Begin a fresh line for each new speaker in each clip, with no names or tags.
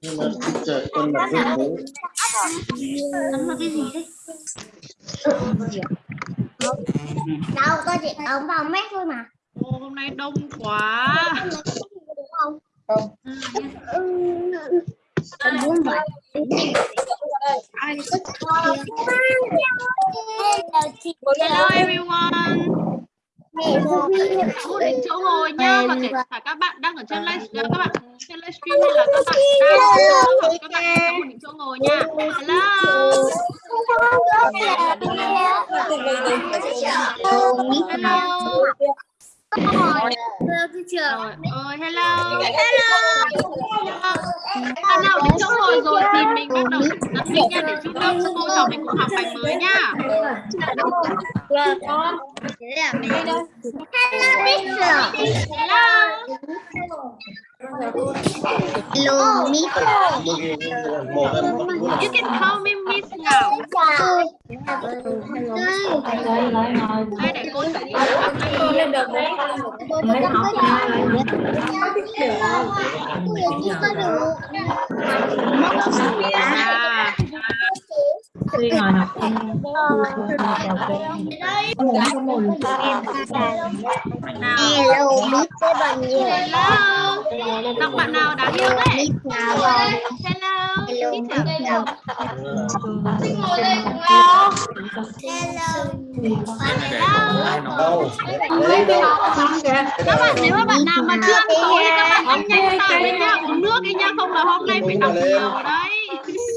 nhưng mà trời con là cái bố
Ấn vào cái gì đấy?
đâu có chị ống vào mét thôi mà
Ô, hôm nay đông quá.
không
không
Em muốn vậy Hello
everyone. Đến chỗ ngồi nhá và kể cả các bạn đang ở trên live các bạn trên livestream hay là các bạn đang ở các bạn đang một chỗ ngồi nha. Hello. Hello. Rồi, ơi hello. Hello. Bạn nào đến chỗ ngồi rồi thì mình bắt đầu đặt mic nha để chúng ta cô trò mình cùng học bài mới nhá. Hello.
Hello, Miss.
một em
You can call me Miss Ngọc. Đây để cô chỉ cho các bạn À,
Khi ngồi học không
bạn?
Hello, Miss với bao nhiêu?
Hello. Đọc bạn nào đáng yêu đấy? Hello.
Hello,
Miss
Miss
à?
nào?
Hello. Các bạn nếu mà bạn nào mà chưa ăn tối thì các bạn ăn nhanh vào đi nha, uống nước đi nha, không là hôm nay phải học nhiều đấy.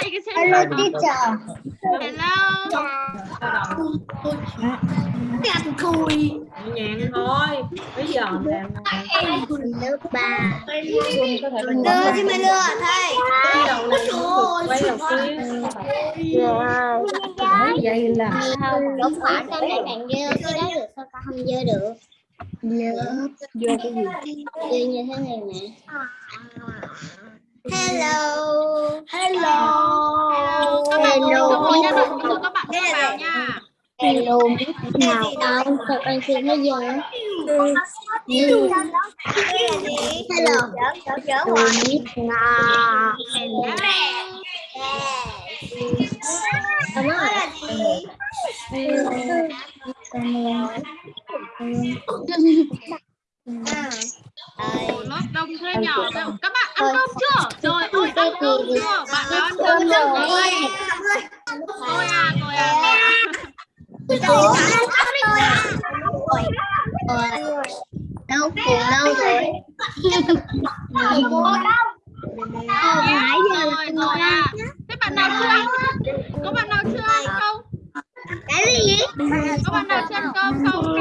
Cái xem
Hello,
nào.
teacher.
Hello.
Nhẹ nhàng thôi. Bây giờ làm
Lớp ba. Đưa chứ mày đưa thầy.
quay đầu này đầu kia. Vậy là
Không, đúng phải sao lại bạn dơ cái đó được sao ta không dơ được? Lớp
vô cái gì?
dơ như thế này nè. Hello. Hello.
Các bạn ngồi nha, chút các bạn đi vào nha.
Hello, nào không? Sao con xin nó dơ? Hello. Hello, nào. Cảm
Ồ, lớp đông thế nhỏ đâu. Các bạn ăn cơm chưa? Rồi, ôi ăn cơm chưa? Bạn nào ăn cơm chưa? Tôi tôi à, tôi à, tôi à.
Đâu cùng đâu rồi
Nãy giờ rồi rồi à. Thế bạn nào chưa ăn? Có bạn nào chưa ăn không?
Cái gì?
Có bạn nào chưa ăn cơm không?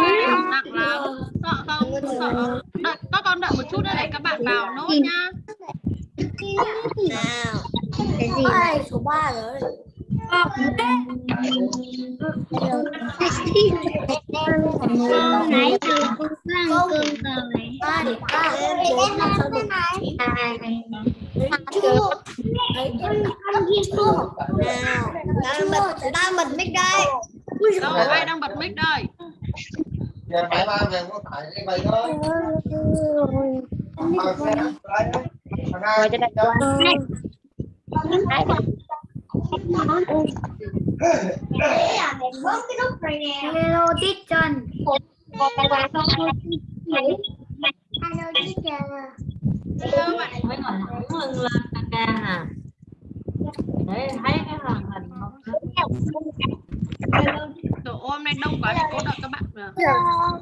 Nặng lắm. Sợ không? Sợ. Đợi, các con đợi một chút nữa để các bạn vào nốt nha.
Nào Cái gì số 3 rồi Nãy giờ con ăn cơm rồi Đang bật Đang bật mic đây
Đâu, ai đang bật mic đây?
phải ba về có phải cái bài đó rồi trên đây
Hello teacher Hello teacher
Hello bạn.
Mới ngồi thẳng lưng lên ca ca nè. Để thấy cái màn hình không?
Trời ơi, hôm nay đông quá thì cô đợi các bạn.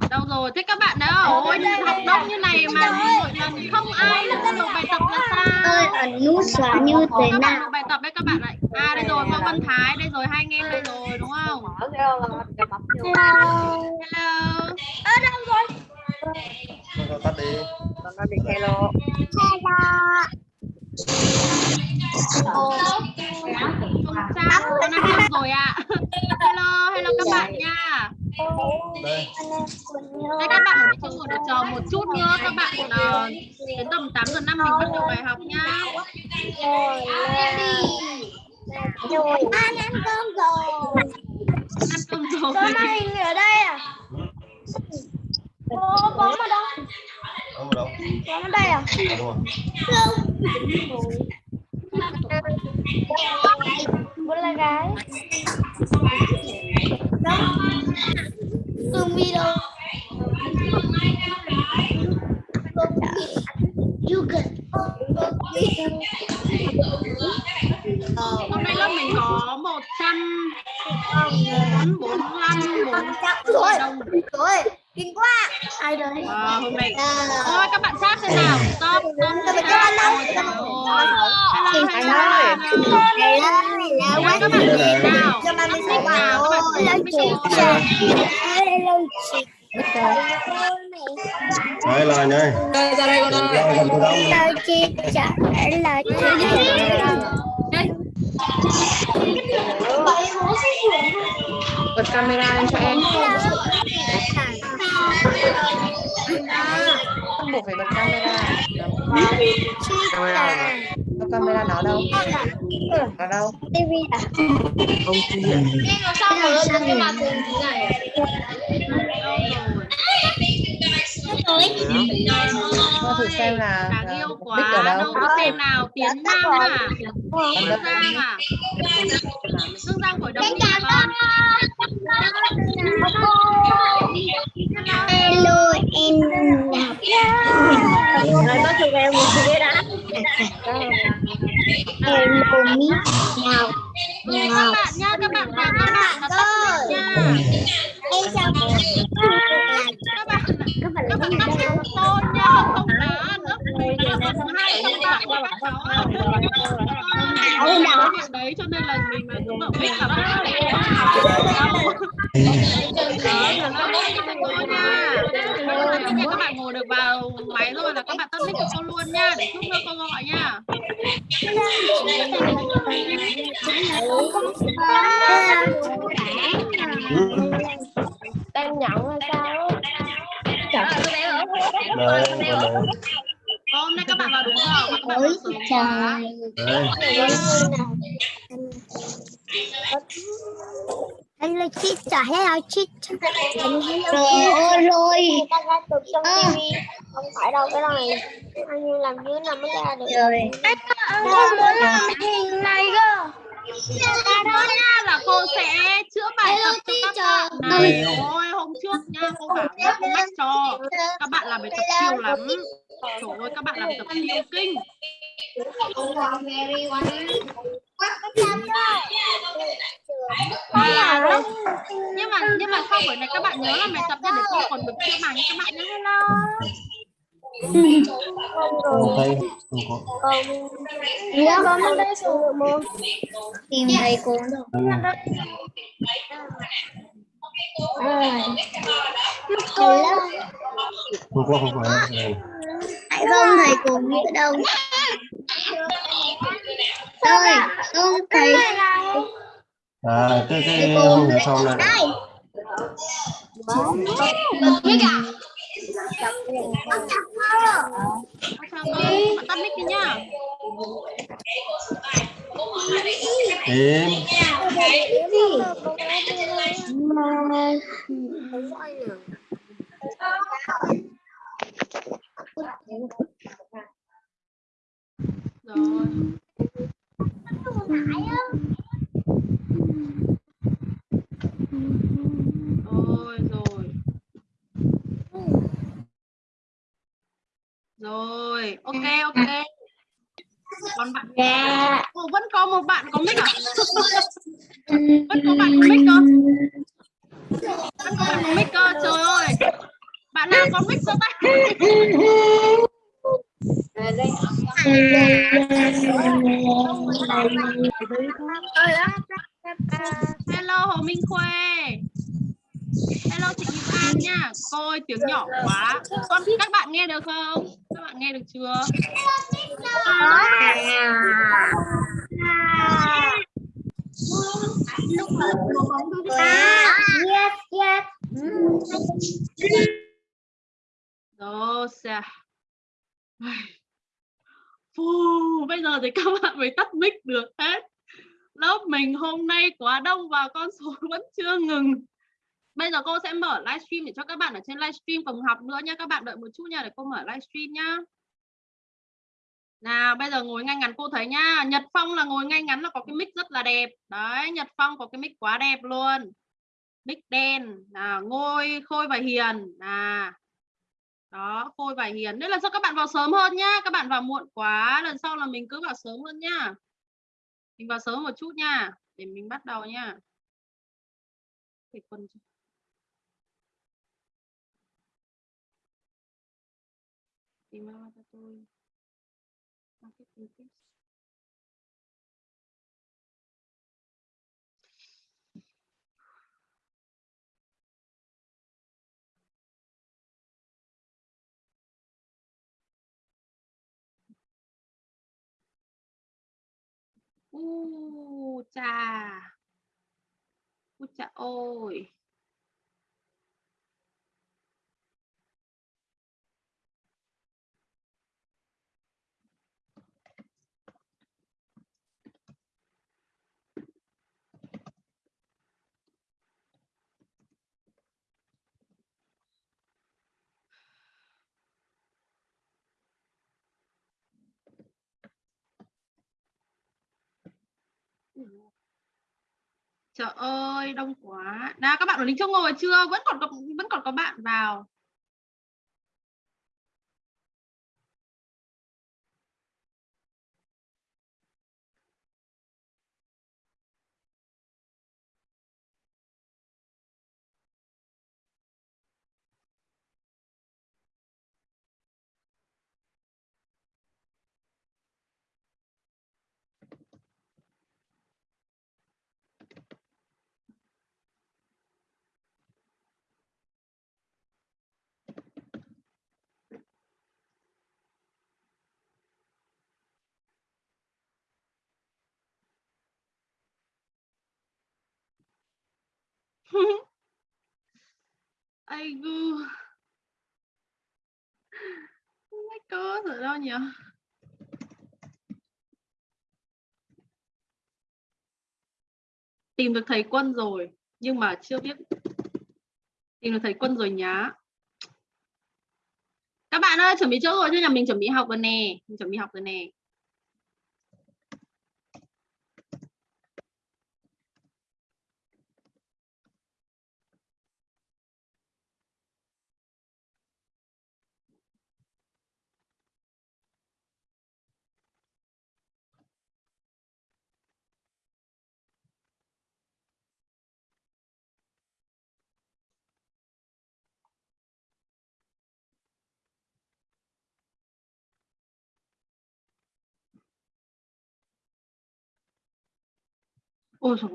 Đâu rồi? Thế các bạn đã ôi học đông như này mà mỗi lần không ai làm được bài tập là
ơi
sao?
ấn nút xóa như thế
Các bạn
nào
làm bài tập đấy các bạn ạ. À đây rồi, Võ Văn Thái đây rồi, hai anh em đây rồi đúng không?
Mở cái là gặp mặt vô.
Hello.
rồi tắt đi
Hello
Không sao, con ăn cơm rồi ạ. Hello, hello các bạn nha.
đây
Đây các bạn ở ngồi để chờ một chút nữa các bạn ờ, đến tầm 8 giờ 5 mình bắt đầu bài học nhá.
Ăn ăn cơm rồi.
Ăn cơm rồi.
Hình ở đây à? Có có mà đâu?
Không đâu
Có ở đây à?
à, đúng rồi
là gái. Cưng video. You can.
Hôm nay lớp mình có 145 4
Rồi.
đồng.
Rồi, kinh quá. Ai đây?
Wow, hôm nay Ôi các bạn sát thế nào? Stop, stop. Ôi trời ơi. Hello, hello, hello. Ôi, các bạn nhìn nào.
Cho ba mươi sáu
nào, các bạn
rồi.
nhìn
chị. Hello chị.
đây là nhơi
Đây ra đây con ơi.
Từ đâu nè
Chào chị trả lời
Bật camera lên cho em. Không buộc phải bật camera. Camera. Đâu camera nó đâu? Nó đâu?
TV à?
Không kia.
Sao mà lớn cái mặt thường thế này?
Cho thử xem là
Đáng
ờ,
yêu
ở
quá.
đâu.
Đâu có xem nào. Tiến Nam à? Hương Giang à? Hương Giang đi hả con?
Hello em.
Này có chụp em một cái đã.
Hello mi. Nào.
Mời các bạn nha, các bạn vào các bạn.
Em chào
Các bạn các bạn tắt mic tôn nha, không đá lớp lớp hai các bạn và các. Ôi đó. Đấy cho nên là mình mà cũng ở mic là đâu. Đấy là nha. Bây giờ các bạn ngồi được vào máy rồi là các bạn tắt mic cho cô luôn nha, để chút nữa cô gọi nha.
Em nhận hay sao?
đây
Hôm nay các bạn vào đúng giờ và các bạn vào sớm quá.
Anh là chị trả hello chị Rồi rồi à. Không phải đâu cái này Anh làm dưới nằm mới ra được? Rồi. Anh không muốn làm hình này cơ.
Đó nha là cô sẽ chữa bài tập cho các bạn. Này. Ôi hôm trước nha cô bảo nhắc nhắc cho các bạn làm bài tập siêu lắm. Trời ơi các bạn làm tập siêu kinh. À, lúc, nhưng mà nhưng mà sau buổi này các bạn nhớ là bài tập nha để cô còn được chữa bài cho các bạn nhé. Hello.
không thấy không có
Dạ con ở đây xuống. Được môn Tìm thầy cô
không có không phải đây
Tại không thầy cùng ở đâu Rồi không thầy
à cái cái hôm sau này
tắt mic đi nhá.
em
Rồi. Rồi rồi. Rồi, ok ok. Còn bạn
Dạ
Ồ, vẫn có một bạn có mic à? vẫn có bạn có mic cơ. Vẫn có bạn có mic cơ, trời ơi. Bạn nào có mic giơ tay. À, hello Hồ Minh Khuê. Hello chị Kim An nha. Cô ơi tiếng nhỏ quá. Con các bạn nghe được không? Các bạn nghe được chưa?
Yes, yes
Rồi, xe. Phù, bây giờ thì các bạn mới tắt mic được hết. Lớp mình hôm nay quá đông và con số vẫn chưa ngừng. Bây giờ cô sẽ mở livestream để cho các bạn ở trên livestream cùng học nữa nha. Các bạn đợi một chút nha để cô mở livestream nhá. Nào, bây giờ ngồi ngay ngắn cô thấy nhá. Nhật Phong là ngồi ngay ngắn là có cái mic rất là đẹp. Đấy, Nhật Phong có cái mic quá đẹp luôn. Mic đen. Nào Ngôi Khôi và Hiền. À đó, Khôi và Hiền. Nên là sao các bạn vào sớm hơn nhá. Các bạn vào muộn quá, Lần sau là mình cứ vào sớm hơn nhá. Mình vào sớm một chút nha, Để mình bắt đầu nha. Cái quân Tìm ra cho tôi. Marketing tips. U chà. U chà ôi. Trời ơi, đông quá. Nào các bạn ở lính châu ngồi chưa? Vẫn còn có vẫn còn có bạn vào. Ai gu. Không có rồi đâu nhỉ? Tìm được thầy quân rồi nhưng mà chưa biết tìm được thầy quân rồi nhá. Các bạn ơi, chuẩn bị chỗ rồi chứ nhà mình chuẩn bị học rồi nè, mình chuẩn bị học rồi nè. Ôi dồi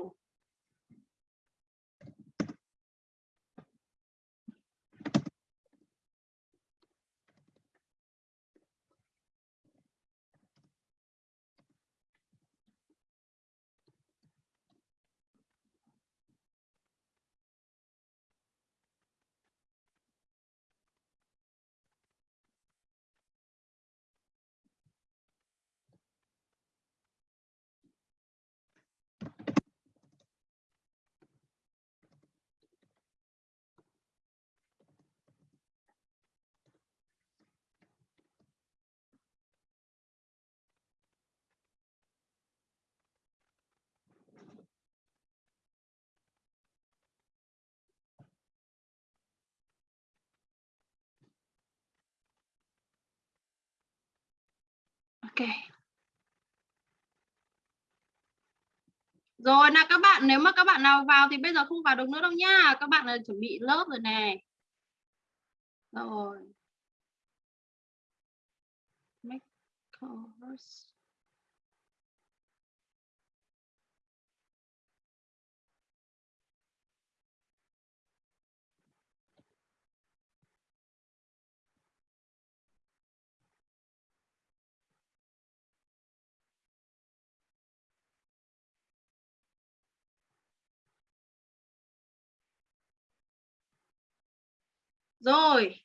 Ok. Rồi nào các bạn, nếu mà các bạn nào vào thì bây giờ không vào được nữa đâu nha. Các bạn là chuẩn bị lớp rồi nè. Rồi. Make course. Rồi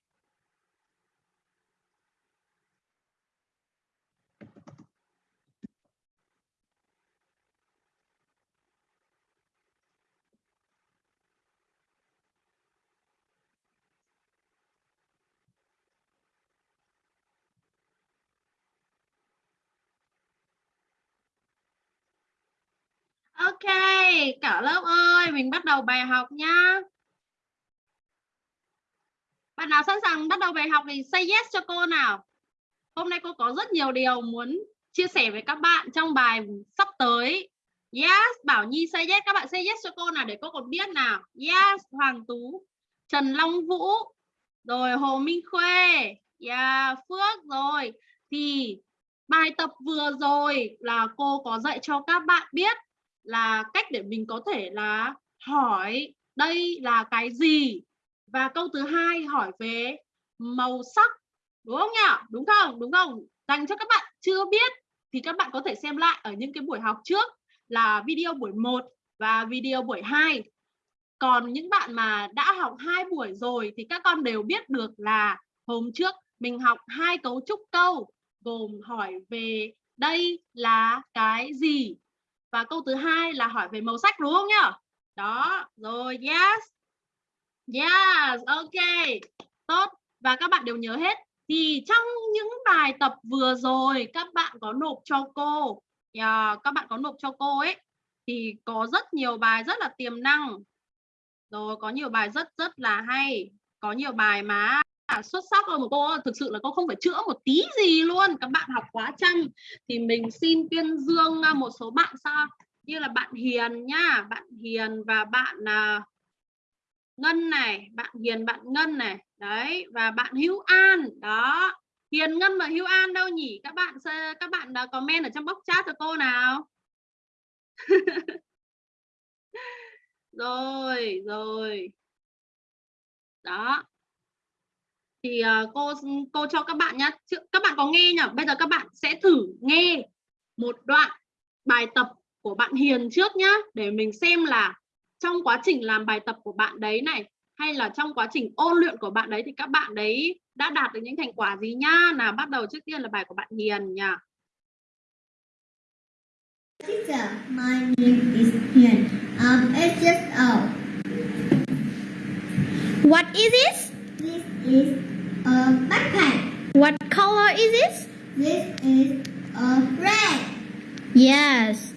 Ok, cả lớp ơi, mình bắt đầu bài học nhá. Bạn nào sẵn sàng bắt đầu bài học thì say yes cho cô nào. Hôm nay cô có rất nhiều điều muốn chia sẻ với các bạn trong bài sắp tới. Yes, Bảo Nhi say yes, các bạn say yes cho cô nào để cô còn biết nào. Yes, Hoàng Tú, Trần Long Vũ, rồi Hồ Minh Khuê, yeah, Phước rồi. Thì bài tập vừa rồi là cô có dạy cho các bạn biết là cách để mình có thể là hỏi đây là cái gì và câu thứ hai hỏi về màu sắc, đúng không nhỉ? Đúng không? Đúng không? Dành cho các bạn chưa biết thì các bạn có thể xem lại ở những cái buổi học trước là video buổi 1 và video buổi 2 còn những bạn mà đã học hai buổi rồi thì các con đều biết được là hôm trước mình học hai cấu trúc câu, gồm hỏi về đây là cái gì và câu thứ hai là hỏi về màu sắc, đúng không nhỉ? Đó, rồi, yes yes ok. Tốt. Và các bạn đều nhớ hết. Thì trong những bài tập vừa rồi các bạn có nộp cho cô. Yeah, các bạn có nộp cho cô ấy. Thì có rất nhiều bài rất là tiềm năng. Rồi có nhiều bài rất rất là hay. Có nhiều bài mà xuất sắc rồi mà cô. Thực sự là cô không phải chữa một tí gì luôn. Các bạn học quá chăm thì mình xin tuyên dương à, một số bạn sao như là bạn Hiền nhá bạn Hiền và bạn uh, Ngân này bạn Hiền bạn Ngân này. Đấy và bạn Hữu An. Đó. Hiền Ngân và Hữu An đâu nhỉ? Các bạn các bạn uh, comment ở trong box chat cho cô nào. Rồi rồi. Đó. Thì uh, cô cô cho các bạn nhá. các bạn có nghe nhỉ? Bây giờ các bạn sẽ thử nghe một đoạn bài tập của bạn Hiền trước nhá để mình xem là trong quá trình làm bài tập của bạn đấy này hay là trong quá trình ôn luyện của bạn đấy thì các bạn đấy đã đạt được những thành quả gì nhá nào bắt đầu trước tiên là bài của bạn Hiền nhỉ
Teacher, my name is Hiền. I'm eight years old.
What is this?
This is a backpack.
What color is this?
This is a red.
Yes.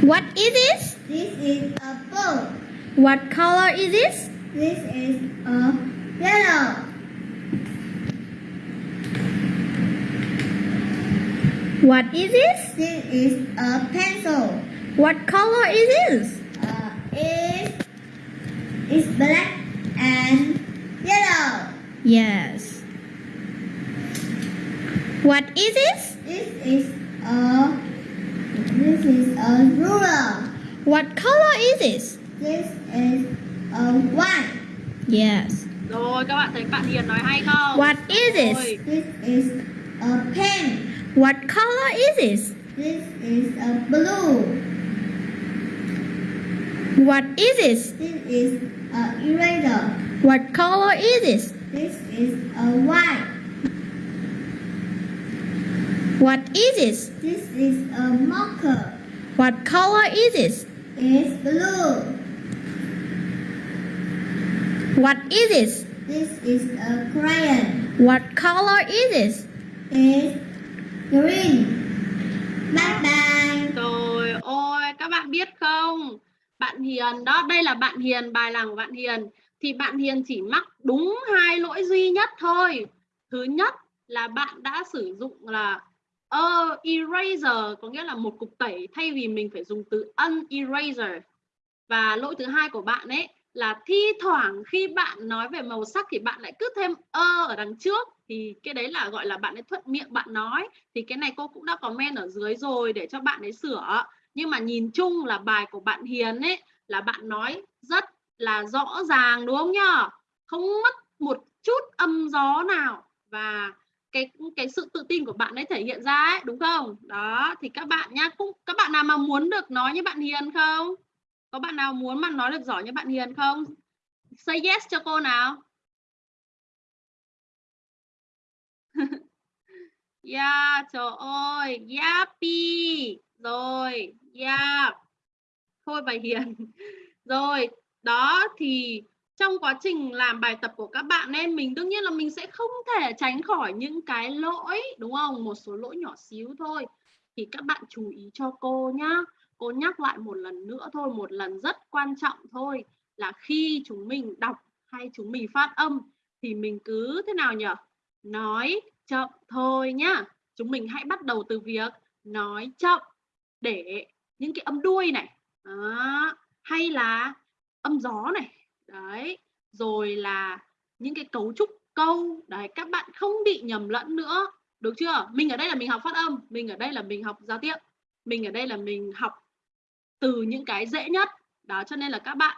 What is this?
This is a boat.
What color is this?
This is a yellow.
What is this?
This is a pencil.
What color is this?
Uh, is is black and yellow.
Yes. What is this?
This is a this is a ruler.
What color is this?
This is a white.
Yes.
rồi các bạn thấy bạn Hiền nói hay không
What is this?
Rồi,
This is a pen.
What color is this?
This is a blue.
What is this?
This is a eraser.
What color is this?
This is a white.
What is this?
This is a marker.
What color is this?
It's blue.
What is this?
This is a crayon.
What color is this?
It's green. Bye bye.
rồi ôi các bạn biết không bạn Hiền đó đây là bạn Hiền bài làm của bạn Hiền thì bạn Hiền chỉ mắc đúng hai lỗi duy nhất thôi thứ nhất là bạn đã sử dụng là uh, eraser có nghĩa là một cục tẩy thay vì mình phải dùng từ un eraser và lỗi thứ hai của bạn ấy là thi thoảng khi bạn nói về màu sắc thì bạn lại cứ thêm ơ ở đằng trước. Thì cái đấy là gọi là bạn ấy thuận miệng bạn nói. Thì cái này cô cũng đã comment ở dưới rồi để cho bạn ấy sửa. Nhưng mà nhìn chung là bài của bạn Hiền ấy là bạn nói rất là rõ ràng đúng không nhá không mất một chút âm gió nào. Và cái cái sự tự tin của bạn ấy thể hiện ra ấy đúng không đó thì các bạn nhá cũng các bạn nào mà muốn được nói như bạn Hiền không Có bạn nào muốn mà nói được giỏi như bạn Hiền không? Say yes cho cô nào. yeah, trời ơi, yappy. Rồi, yeah. Thôi bà Hiền. Rồi, đó thì trong quá trình làm bài tập của các bạn em mình đương nhiên là mình sẽ không thể tránh khỏi những cái lỗi, đúng không? Một số lỗi nhỏ xíu thôi. Thì các bạn chú ý cho cô nhá. Cô nhắc lại một lần nữa thôi, một lần rất quan trọng thôi, là khi chúng mình đọc hay chúng mình phát âm thì mình cứ thế nào nhỉ nói chậm thôi nhá. Chúng mình hãy bắt đầu từ việc nói chậm để những cái âm đuôi này, đó. hay là âm gió này đấy, rồi là những cái cấu trúc câu, đấy, các bạn không bị nhầm lẫn nữa, được chưa? Mình ở đây là mình học phát âm, mình ở đây là mình học giao tiếp, mình ở đây là mình học từ những cái dễ nhất. Đó, cho nên là các bạn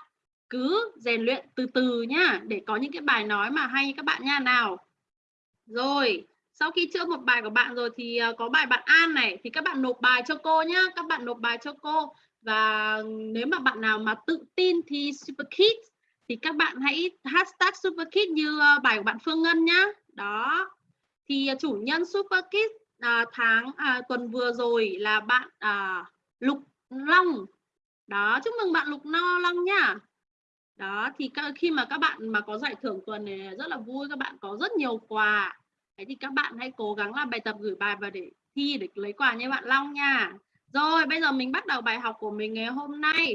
cứ rèn luyện từ từ nhá, để có những cái bài nói mà hay các bạn nha. Nào, rồi, sau khi chữa một bài của bạn rồi thì ờ, có bài bạn An này, thì các bạn nộp bài cho cô nhá, các bạn nộp bài cho cô. Và nếu mà bạn nào mà tự tin thì Super Kids thì các bạn hãy hashtag superkid như ờ, bài của bạn Phương Ngân nhá. Đó. Thì ờ, chủ nhân superkid à, tháng à, tuần vừa rồi là bạn à, Lục Long. Đó chúc mừng bạn Lục No Long nhá. Đó thì khi mà các bạn mà có giải thưởng tuần này rất là vui các bạn có rất nhiều quà. Thế thì các bạn hãy cố gắng làm bài tập gửi bài và để thi để lấy quà như bạn Long nha. Rồi bây giờ mình bắt đầu bài học của mình ngày hôm nay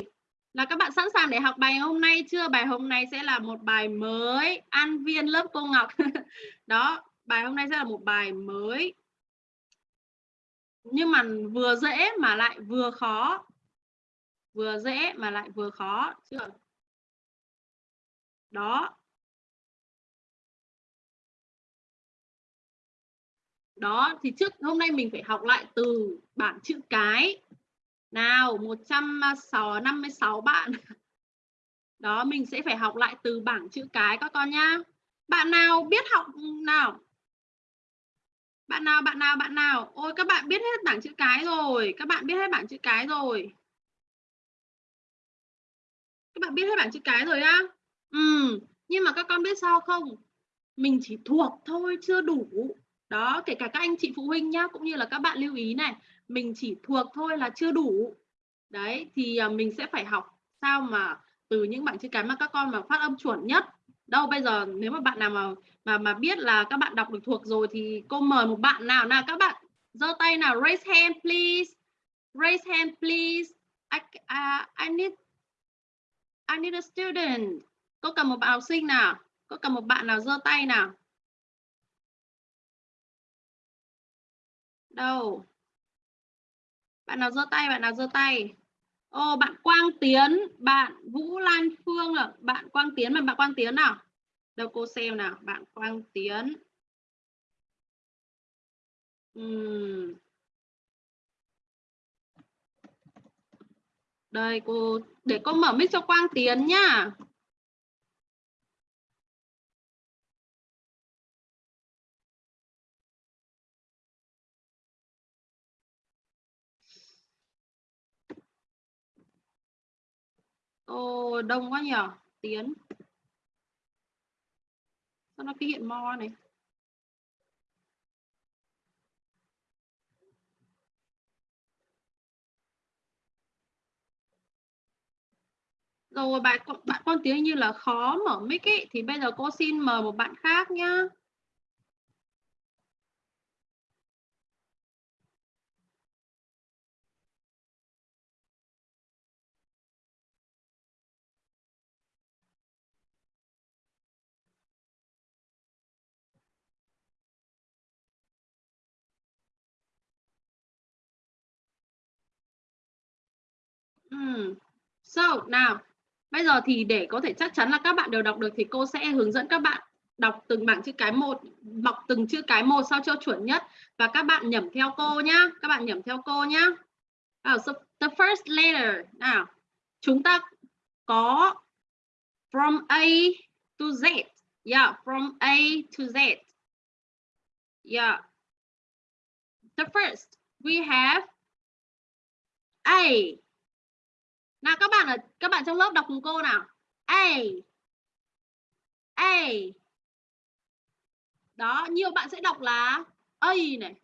là các bạn sẵn sàng để học bài hôm nay chưa? Bài hôm nay sẽ là một bài mới, an viên lớp cô Ngọc. Đó, bài hôm nay sẽ là một bài mới. Nhưng mà vừa dễ mà lại vừa khó. Vừa dễ mà lại vừa khó, chưa? Đó. Đó, thì trước, hôm nay mình phải học lại từ bảng chữ cái nào 156 bạn. Đó, mình sẽ phải học lại từ bảng chữ cái các con nhá. Bạn nào biết học nào? Bạn nào bạn nào bạn nào? Ôi, các bạn biết hết bảng chữ cái rồi. Các bạn biết hết bảng chữ cái rồi. Các bạn biết hết bảng chữ cái rồi á? Ừ nhưng mà các con biết sao không? Mình chỉ thuộc thôi, chưa đủ. Đó, kể cả các anh chị phụ huynh nhá, cũng như là các bạn lưu ý này mình chỉ thuộc thôi là chưa đủ. Đấy thì à, mình sẽ phải học sao mà từ những bảng chữ cái mà các con mà phát âm chuẩn nhất. Đâu bây giờ nếu mà bạn nào mà mà mà biết là các bạn đọc được thuộc rồi thì cô mời một bạn nào nào các bạn giơ tay nào raise hand please. Raise hand please. I, uh, I need I need a student. Có cần một bạn học sinh nào? Có cần một bạn nào giơ tay nào? Đâu? Bạn nào giơ tay, bạn nào giơ tay. Ô, bạn Quang Tiến, bạn Vũ Lan Phương là bạn Quang Tiến mà, bạn Quang Tiến nào? Đâu cô xem nào, bạn Quang Tiến. Uhm. đây, cô, để cô mở mic cho Quang Tiến nhá Ồ, đông quá nhỉ Tiến. Sao nó cứ hiện mo này? Rồi bạn bạn con tiếng như là khó mở mic ấy thì bây giờ cô xin mời một bạn khác nhá. So, nào, bây giờ thì để có thể chắc chắn là các bạn đều đọc được thì cô sẽ hướng dẫn các bạn đọc từng bảng chữ cái một, đọc từng chữ cái một sao cho chuẩn nhất và các bạn nhẩm theo cô nhá, các bạn nhẩm theo cô nhá. Oh, so the first letter nào, chúng ta có from A to Z. Yeah, from A to Z. Yeah. The first we have A nào, các bạn ở, các bạn trong lớp đọc cùng cô nào. A. A. Đó, nhiều bạn sẽ đọc là A này.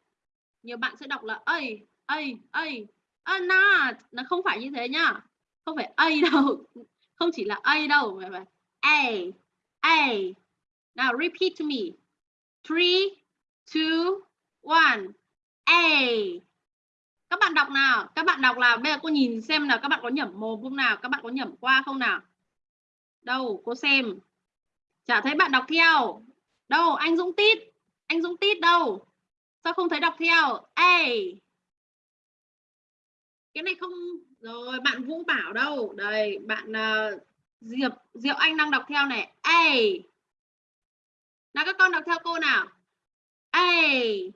Nhiều bạn sẽ đọc là A A A. A not. Nó không phải như thế nhá. Không phải A đâu. Không chỉ là A đâu, mà A A. Now repeat to me. Three, two, one. A các bạn đọc nào? Các bạn đọc là bây giờ cô nhìn xem là các bạn có nhẩm mồm không nào? Các bạn có nhẩm qua không nào? Đâu cô xem. Chả thấy bạn đọc theo. Đâu anh Dũng Tít. Anh Dũng Tít đâu? Sao không thấy đọc theo? Ê! Cái này không rồi bạn Vũ Bảo đâu? Đây bạn uh, Diệp Diệu Anh đang đọc theo này. Ê! Nào các con đọc theo cô nào? Ê!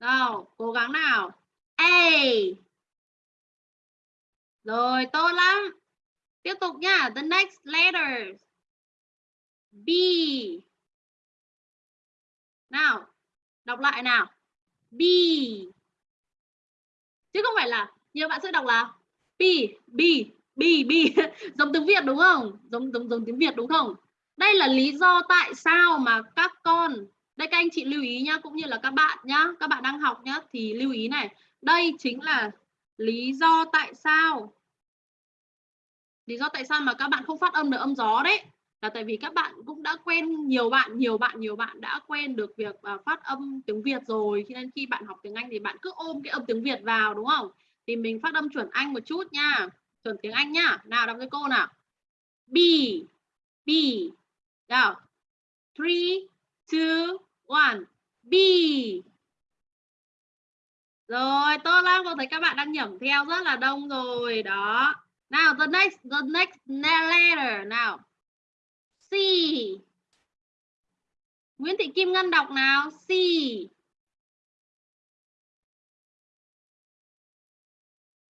Nào cố gắng nào. A rồi, tốt lắm. Tiếp tục nhá, the next letter. B. Nào, đọc lại nào. B. Chứ không phải là nhiều bạn sẽ đọc là B B B B. Giống tiếng Việt đúng không? Giống giống giống tiếng Việt đúng không? Đây là lý do tại sao mà các con đây, các anh chị lưu ý nhá, cũng như là các bạn nhá, các bạn đang học nhá, thì lưu ý này. Đây chính là lý do tại sao, lý do tại sao mà các bạn không phát âm được âm gió đấy. Là tại vì các bạn cũng đã quen nhiều bạn nhiều bạn nhiều bạn đã quen được việc à, phát âm tiếng Việt rồi. Cho nên khi bạn học tiếng Anh thì bạn cứ ôm cái âm tiếng Việt vào, đúng không? Thì mình phát âm chuẩn Anh một chút nha. Chuẩn tiếng Anh nhá. Nào, đọc với cô nào. B B nào. Three, two one B rồi tốt lắm cô thấy các bạn đang nhẩm theo rất là đông rồi đó nào the next the next letter nào C Nguyễn Thị Kim Ngân đọc nào C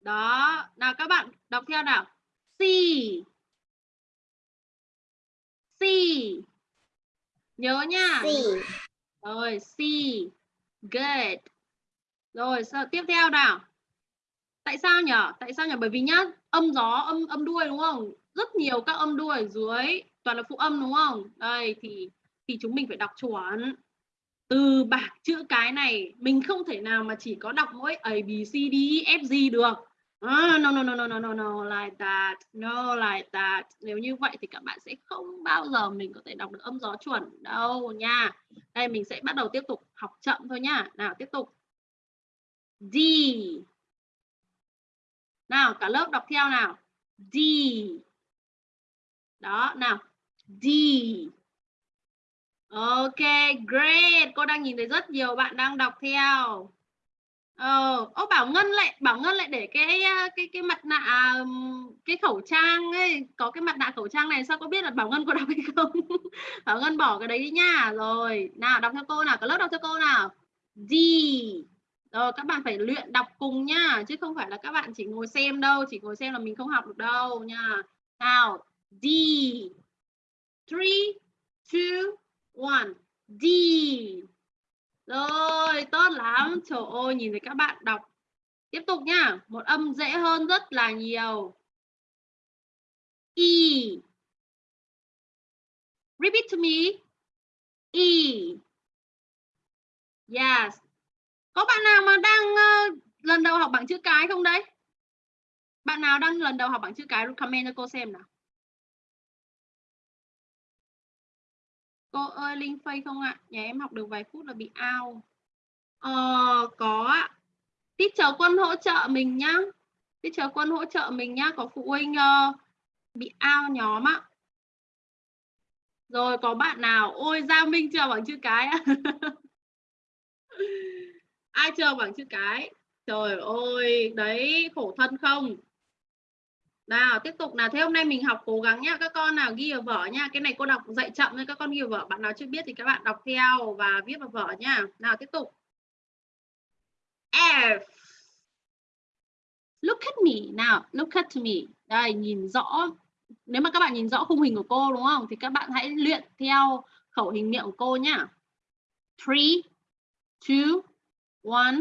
Đó, nào các bạn đọc theo nào. C. C. Nhớ nha.
C.
Rồi, C. Good. Rồi, sao tiếp theo nào? Tại sao nhỉ? Tại sao nhỉ? Bởi vì nhá, âm gió, âm âm đuôi đúng không? Rất nhiều các âm đuôi ở dưới toàn là phụ âm đúng không? Đây thì thì chúng mình phải đọc chuẩn từ bảng chữ cái này mình không thể nào mà chỉ có đọc mỗi A B C D E F G được Ah, no, no, no, no, no, no, no, like that, no, like that. Nếu như vậy thì các bạn sẽ không bao giờ mình có thể đọc được âm gió chuẩn đâu nha. Đây mình sẽ bắt đầu tiếp tục học chậm thôi nha. Nào, tiếp tục. D. Nào, cả lớp đọc theo nào. D. Đó, nào. D. Ok, great. Cô đang nhìn thấy rất nhiều bạn đang đọc theo. Ờ, ô Bảo Ngân lại Bảo Ngân lại để cái cái cái mặt nạ cái khẩu trang ấy, có cái mặt nạ khẩu trang này sao có biết là Bảo Ngân có đọc hay không? Bảo Ngân bỏ cái đấy đi nha. Rồi, nào đọc theo cô nào, có lớp đọc theo cô nào. D. Rồi các bạn phải luyện đọc cùng nha, chứ không phải là các bạn chỉ ngồi xem đâu, chỉ ngồi xem là mình không học được đâu nha. Nào, D. 3 2 1 D. Rồi, tốt lắm. Trời ơi, nhìn thấy các bạn đọc. Tiếp tục nhá. Một âm dễ hơn rất là nhiều. E. Repeat to me. E. Yes. Có bạn nào mà đang uh, lần đầu học bảng chữ cái không đấy? Bạn nào đang lần đầu học bảng chữ cái comment cho cô xem nào. Cô ơi Linh Phây không ạ? Nhà em học được vài phút là bị ao. Ờ, có ạ. Teacher Quân hỗ trợ mình nhá. Teacher Quân hỗ trợ mình nhá. Có phụ huynh uh, bị ao nhóm ạ. Rồi có bạn nào? Ôi Gia Minh chưa bằng chữ cái ạ. Ai chưa bằng chữ cái? Trời ơi, đấy khổ thân không? Nào, tiếp tục nào. Thế hôm nay mình học cố gắng nhá. Các con nào ghi vào vở nha cái này cô đọc dạy chậm nên các con ghi vào vở. Bạn nào chưa biết thì các bạn đọc theo và viết vào vở nha nào, tiếp tục. F. Look at me. Nào, look at me. Đây, nhìn rõ. Nếu mà các bạn nhìn rõ khung hình của cô, đúng không? Thì các bạn hãy luyện theo khẩu hình miệng của cô nhá. Three, two, one,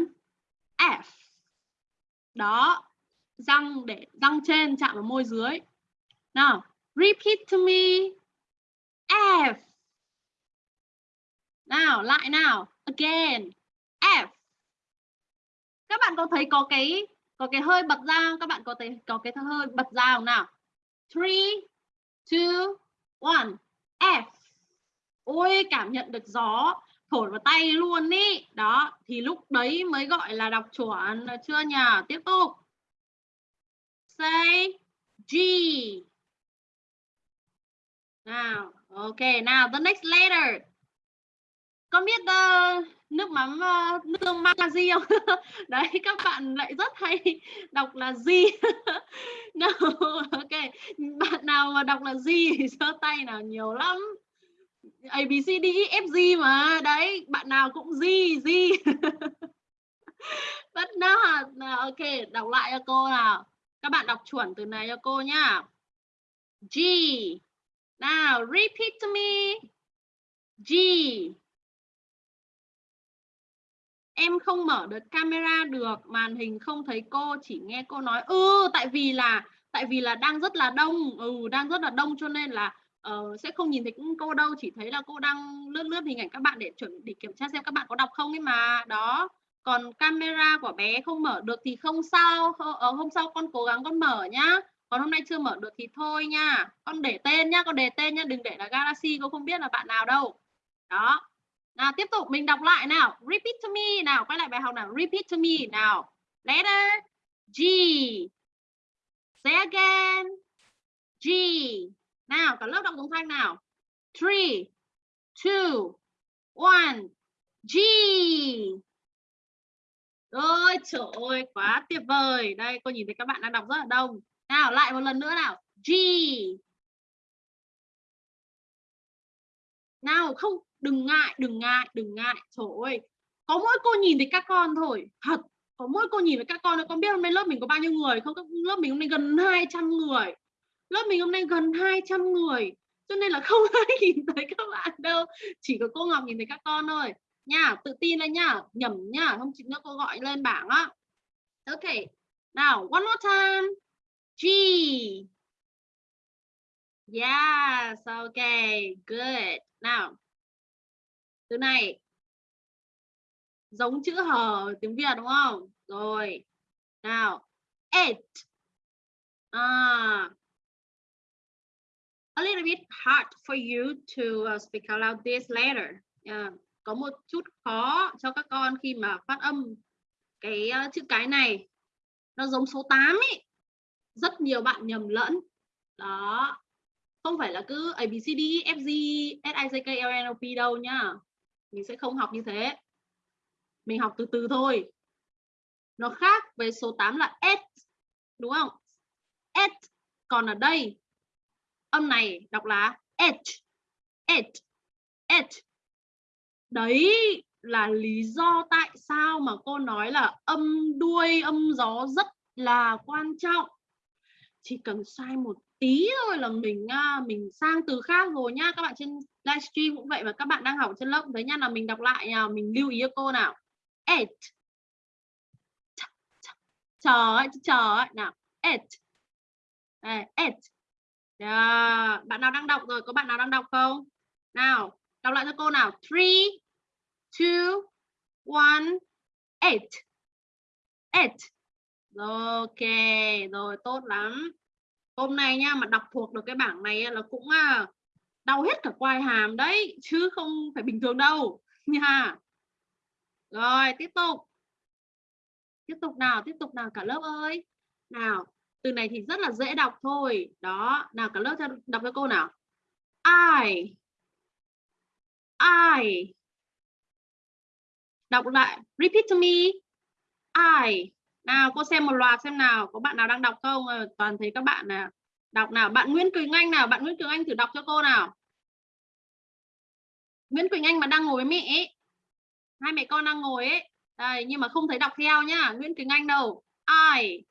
F. Đó răng để, răng trên chạm vào môi dưới. Nào, repeat to me. F. Nào, lại nào. Again. F. Các bạn có thấy có cái có cái hơi bật ra không? các bạn có thấy có cái hơi bật ra không nào? Three, two, one. F. Ôi, cảm nhận được gió thổi vào tay luôn ý. Đó, thì lúc đấy mới gọi là đọc chuẩn chưa nhỉ? Tiếp tục say G. Nào ok Now the next letter. Con biết uh, nước mắm uh, nước tương mang là gì không? Đấy các bạn lại rất hay đọc là gì no ok bạn nào mà đọc là gì thì giơ tay nào nhiều lắm. A B C D E F G mà. Đấy bạn nào cũng gì gì but not ok đọc lại cho cô nào các bạn đọc chuẩn từ này cho cô nhá. G. Now repeat to me. G. Em không mở được camera được màn hình không thấy cô chỉ nghe cô nói. Ừ tại vì là tại vì là đang rất là đông. Ừ đang rất là đông cho nên là uh, sẽ không nhìn thấy cô đâu chỉ thấy là cô đang lướt lướt hình ảnh các bạn để chuẩn để kiểm tra xem các bạn có đọc không ấy mà. Đó còn camera của bé không mở được thì không sao. Ở ờ, hôm sau con cố gắng con mở nhá. Còn hôm nay chưa mở được thì thôi nha. Con để tên nhá, con để tên nhá. Đừng để là galaxy, cô không biết là bạn nào đâu. Đó. Nào, tiếp tục, mình đọc lại nào. Repeat to me nào. Quay lại bài học nào. Repeat to me nào. Letter G. Say again. G. Nào, cả lớp đọc đồng thanh nào. Three, two, one. G. Ôi trời ơi, quá tuyệt vời. Đây, cô nhìn thấy các bạn đang đọc rất là đông. Nào, lại một lần nữa nào. G. Nào, không, đừng ngại đừng ngại đừng ngại. Trời ơi, có mỗi cô nhìn thấy các con thôi. Thật, có mỗi cô nhìn thấy các con con biết hôm nay lớp mình có bao nhiêu người không? Lớp mình hôm nay gần 200 người. Lớp mình hôm nay gần 200 người. Cho nên là không ai nhìn thấy các bạn đâu. Chỉ có cô Ngọc nhìn thấy các con thôi nha tự tin lên nha nhầm nha không chị nữa cô gọi lên bảng á. Ok nào one more time. G. Yes okay good. Nào từ này. Giống chữ hờ tiếng Việt đúng không? Rồi nào it. À. A little bit hard for you to uh, speak out loud this letter yeah có một chút khó cho các con khi mà phát âm cái ờ, chữ cái này. Nó giống số 8 ấy rất nhiều bạn nhầm lẫn. Đó. Không phải là cứ A B C D E F G, S, I C K, L, N, O, P đâu nhá. Mình sẽ không học như thế. Mình học từ từ thôi. Nó khác với số 8 là S, đúng không? S còn ở đây. Âm này đọc là H H H đấy là lý do tại sao mà cô nói là âm đuôi, âm gió rất là quan trọng. Chỉ cần sai một tí thôi là mình à, mình sang từ khác rồi nhá các bạn trên livestream cũng vậy và các bạn đang học trên lớp đấy nha. Là mình đọc lại nào, mình lưu ý cho cô nào. Et. Chờ ấy, chờ nào, et. Et. Yeah. bạn nào đang đọc rồi, có bạn nào đang đọc không? Nào đọc lại cho cô nào? Three, two, one, eight. Eight. Ok, rồi, tốt lắm. Hôm nay nha, mà đọc thuộc được cái bảng này là cũng à, đau hết cả quai hàm đấy, chứ không phải bình thường đâu, nha. Rồi, tiếp tục. Tiếp tục nào, tiếp tục nào cả lớp ơi. Nào, từ này thì rất là dễ đọc thôi. Đó, nào cả lớp cho, đọc cho cô nào? I I. Đọc lại repeat to me. I. Nào, cô xem một loạt xem nào. Có bạn nào đang đọc không? Ờ, toàn thấy các bạn nào đọc nào. Bạn Nguyễn Quỳnh Anh nào? Bạn Nguyễn Quỳnh Anh thử đọc cho cô nào. Nguyễn Quỳnh Anh mà đang ngồi với mẹ ấy. hai mẹ con đang ngồi ấy. Đây, nhưng mà không thấy đọc theo nhá. Nguyễn Quỳnh Anh đâu. Ai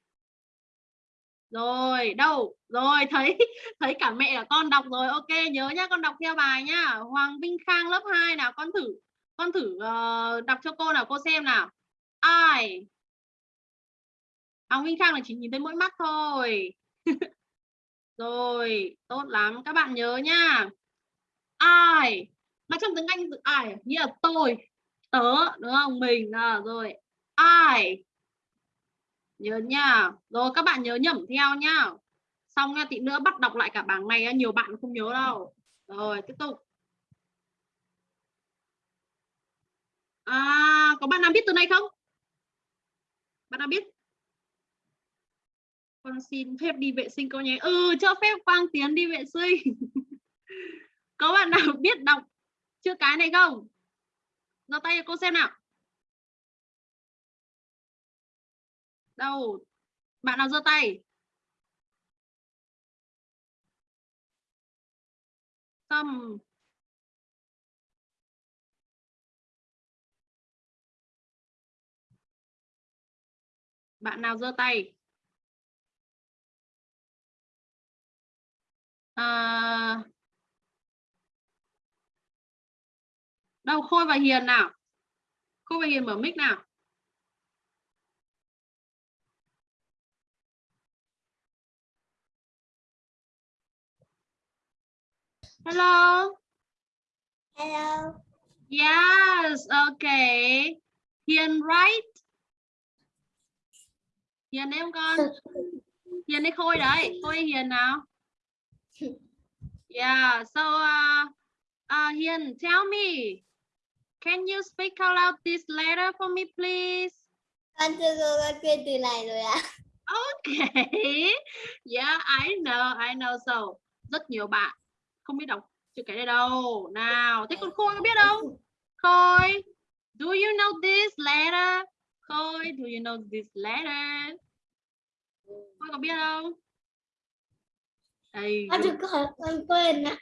rồi đâu? Rồi thấy thấy cả mẹ cả con đọc rồi. Ok nhớ nhá con đọc theo bài nhá. Hoàng Vinh Khang lớp 2 nào con thử con thử uh, đọc cho cô nào cô xem nào. Ai? Hoàng Vinh Khang là chỉ nhìn thấy mỗi mắt thôi. Rồi tốt lắm. Các bạn nhớ nhá. Ai? Mà trong tiếng Anh từ ai à? nghĩa là tôi. Tớ đúng không? Mình à, rồi. Ai? Nhớ nha. Rồi các bạn nhớ nhẩm theo nhá. Xong nha tí nữa bắt đọc lại cả bảng này nhiều bạn không nhớ đâu. Rồi tiếp tục. À, có bạn nào biết từ này không? Bạn nào biết? Con xin phép đi vệ sinh cô nhé. Ừ cho phép quang tiến đi vệ sinh. Có bạn nào biết đọc chữ cái này không? Giơ tay cho cô xem nào. Đâu? Bạn nào giơ tay? Tâm. Bạn nào giơ tay? À, đâu? Khôi và hiền nào? Khôi và hiền mở mic nào. Hello?
Hello.
Yes okay. Hiền right? Hiền không con? Hiền đấy khôi đấy? Khôi hiền nào? Yeah so uh, uh hiền tell me can you speak out loud this letter for me please?
Con chưa cô con quên từ này rồi ạ.
Okay. Yeah I know I know. So rất nhiều bạn không biết đọc chữ cái này đâu. Nào thế con khôi có biết không khôi. Do you know this letter? Khôi do you know this letter? Khôi có biết không đây
con chưa có con quên ạ.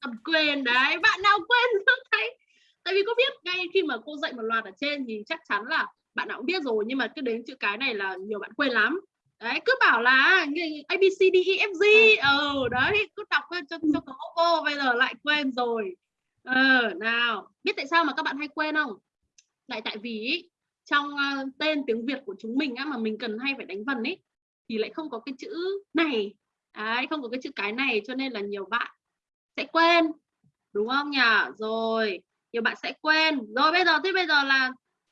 Con quên đấy bạn nào quên không thấy? Tại vì có biết ngay khi mà cô dạy một loạt ở trên thì chắc chắn là bạn nào cũng biết rồi nhưng mà cứ đến chữ cái này là nhiều bạn quên lắm đấy cứ bảo là A B C D E F G. Ờ. Ừ, đấy cứ đọc cho cho có cô bây giờ lại quên rồi. Ờ nào biết tại sao mà các bạn hay quên không? Lại tại vì trong uh, tên tiếng Việt của chúng mình á mà mình cần hay phải đánh vần ấy thì lại không có cái chữ này. Đấy không có cái chữ cái này cho nên là nhiều bạn sẽ quên đúng không nhỉ? Rồi nhiều bạn sẽ quên. Rồi bây giờ thế bây giờ là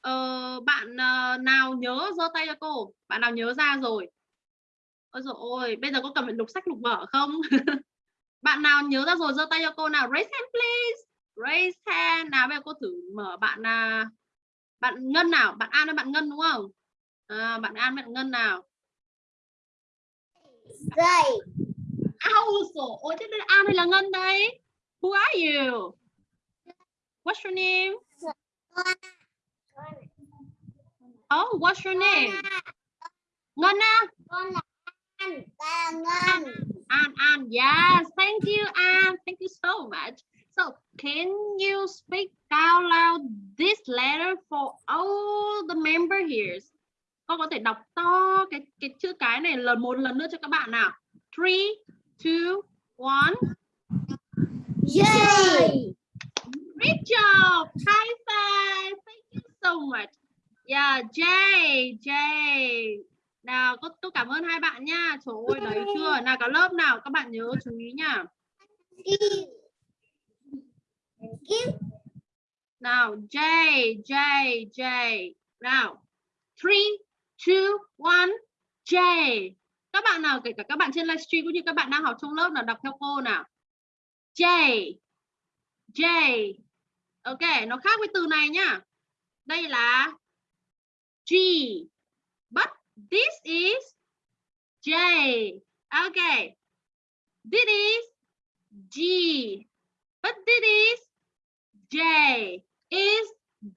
uh, bạn uh, nào nhớ giơ tay cho cô? Bạn nào nhớ ra rồi ôi rồi ôi bây giờ có cần phải lục sách lục vở không? Bạn nào nhớ ra rồi giơ tay cho cô nào. Raise hand please. Raise hand. Nào bây giờ cô thử mở bạn là bạn ngân nào. Bạn an hay bạn ngân đúng không? À, bạn an bạn ngân nào.
Dây
Ау, ôi thế đây là an hay là ngân đây? Who are you? What's your name? Oh what's your name? Ngân à
Ngân
An An yes. Thank you An. Thank you so much. So can you speak out loud this letter for all the member here? Con có thể đọc to cái cái chữ cái này lần một lần nữa cho các bạn nào. Three two one.
Yay!
Great job. High five. Thank you so much. Yeah Jay Jay nào có tôi cảm ơn hai bạn nha. Trời ơi đấy chưa? Nào cả lớp nào? Các bạn nhớ chú ý nha. Nào J J J. Nào three two one J. Các bạn nào kể cả các bạn trên livestream cũng như các bạn đang học trong lớp nào đọc theo cô nào. J J. Ok nó khác với từ này nhá đây là G This is J. Okay. This is G. But this is J. Is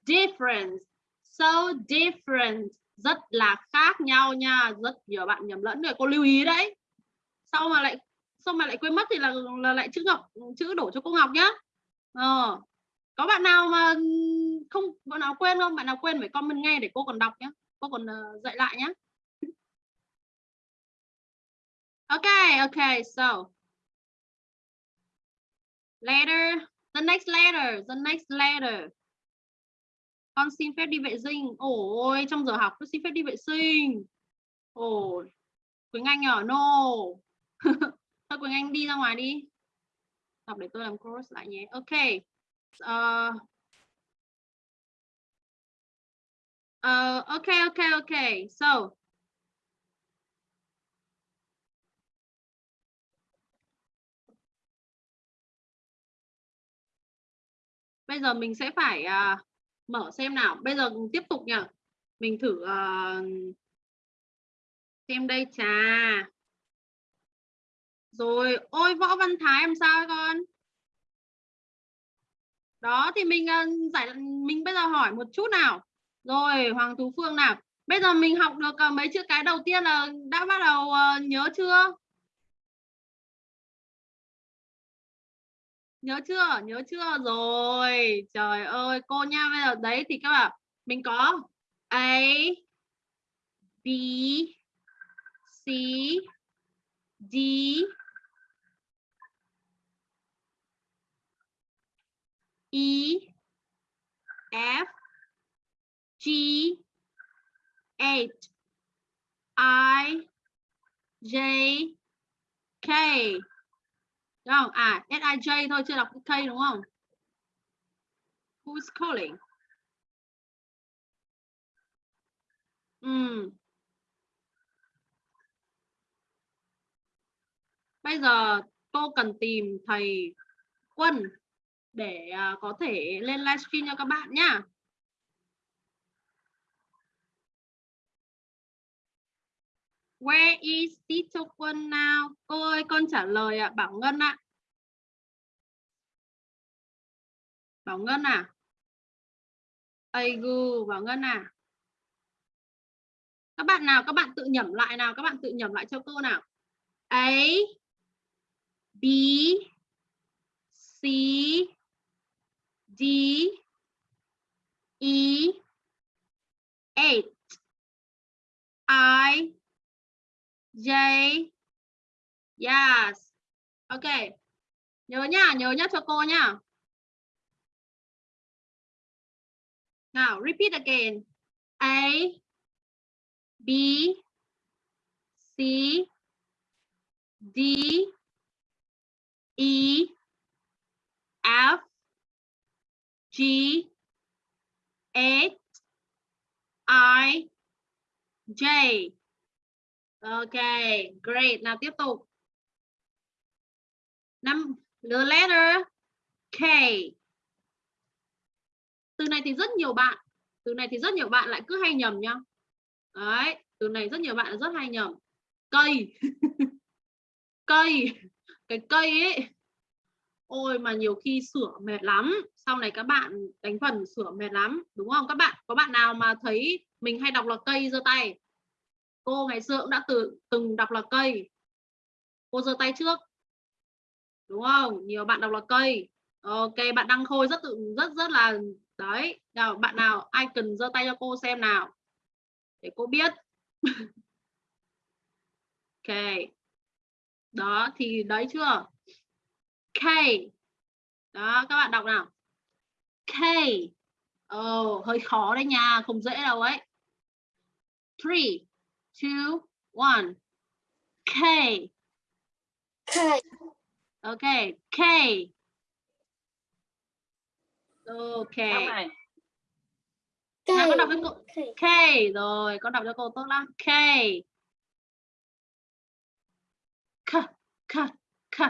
different. So different. Rất là khác nhau nha. Rất nhiều bạn nhầm lẫn rồi. Cô lưu ý đấy. Sau mà lại sau mà lại quên mất thì là, là lại chữ Ngọc chữ đổ cho cô Ngọc nhá. Ờ. Có bạn nào mà không bạn nào quên không? Bạn nào quên phải comment ngay để cô còn đọc nhé. Cô còn uh, dạy lại nhé. Okay, okay, so letter, the next letter, the next letter. Con xin phép đi vệ sinh. Ôi, trong giờ học cứ xin phép đi vệ sinh. ôi Quỳnh Anh nhỏ, no thôi Quỳnh Anh đi ra ngoài đi đọc để tôi làm course lại nhé ok uh, uh, ok ok ok so bây giờ mình sẽ phải uh, mở xem nào. Bây giờ tiếp tục nhỉ. Mình thử uh, xem đây trà rồi ôi võ văn thái làm sao con? Đó thì mình uh, giải mình bây giờ hỏi một chút nào. Rồi hoàng tú phương nào. Bây giờ mình học được uh, mấy chữ cái đầu tiên là đã bắt đầu uh, nhớ chưa? Nhớ chưa? Nhớ chưa? Rồi. Trời ơi, cô nha, bây giờ đấy thì các bạn, mình có a, b, c, d. E f, g, h, i, j, k đúng không? À sij thôi, chưa đọc cái k đúng không? Who's calling? Ừ. bây giờ cô cần tìm thầy quân để à, có thể lên livestream cho các bạn nhá. Where is teacher Quân now? Cô ơi, con trả lời ạ, à, Bảo Ngân ạ. À. Bảo Ngân à? Aigu, Bảo Ngân à? Các bạn nào, các bạn tự nhẩm lại nào, các bạn tự nhẩm lại cho cô nào. A, B, C, D, E, 8, I, J Yes. Ok. Nhớ nhá, nhớ nhá cho cô nhá Now repeat again. A B C D E F G H I J. Ok, great. Nào tiếp tục. Năm the letter K. Từ này thì rất nhiều bạn, từ này thì rất nhiều bạn lại cứ hay nhầm nhá. Đấy, từ này rất nhiều bạn rất hay nhầm. Cây. cây. Cái cây ấy. Ôi mà nhiều khi sửa mệt lắm. Sau này các bạn đánh phần sửa mệt lắm, đúng không các bạn? Có bạn nào mà thấy mình hay đọc là cây giơ tay? Cô ngày xưa cũng đã từ từng đọc là cây. Cô giơ tay trước. Đúng không? Nhiều bạn đọc là cây. Ok bạn đăng khôi rất tự rất rất là đấy. Nào bạn nào ai cần giơ tay cho cô xem nào? Để cô biết. Ok. Đó thì đấy chưa? K. Đó các bạn đọc nào? K. Oh, hơi khó đấy nha không dễ đâu ấy. Three two, one. K.
K.
Okay, K. Okay. K. Nào, con đọc cho cô K rồi, con đọc cho cô tốt lắm. K. K, K, K,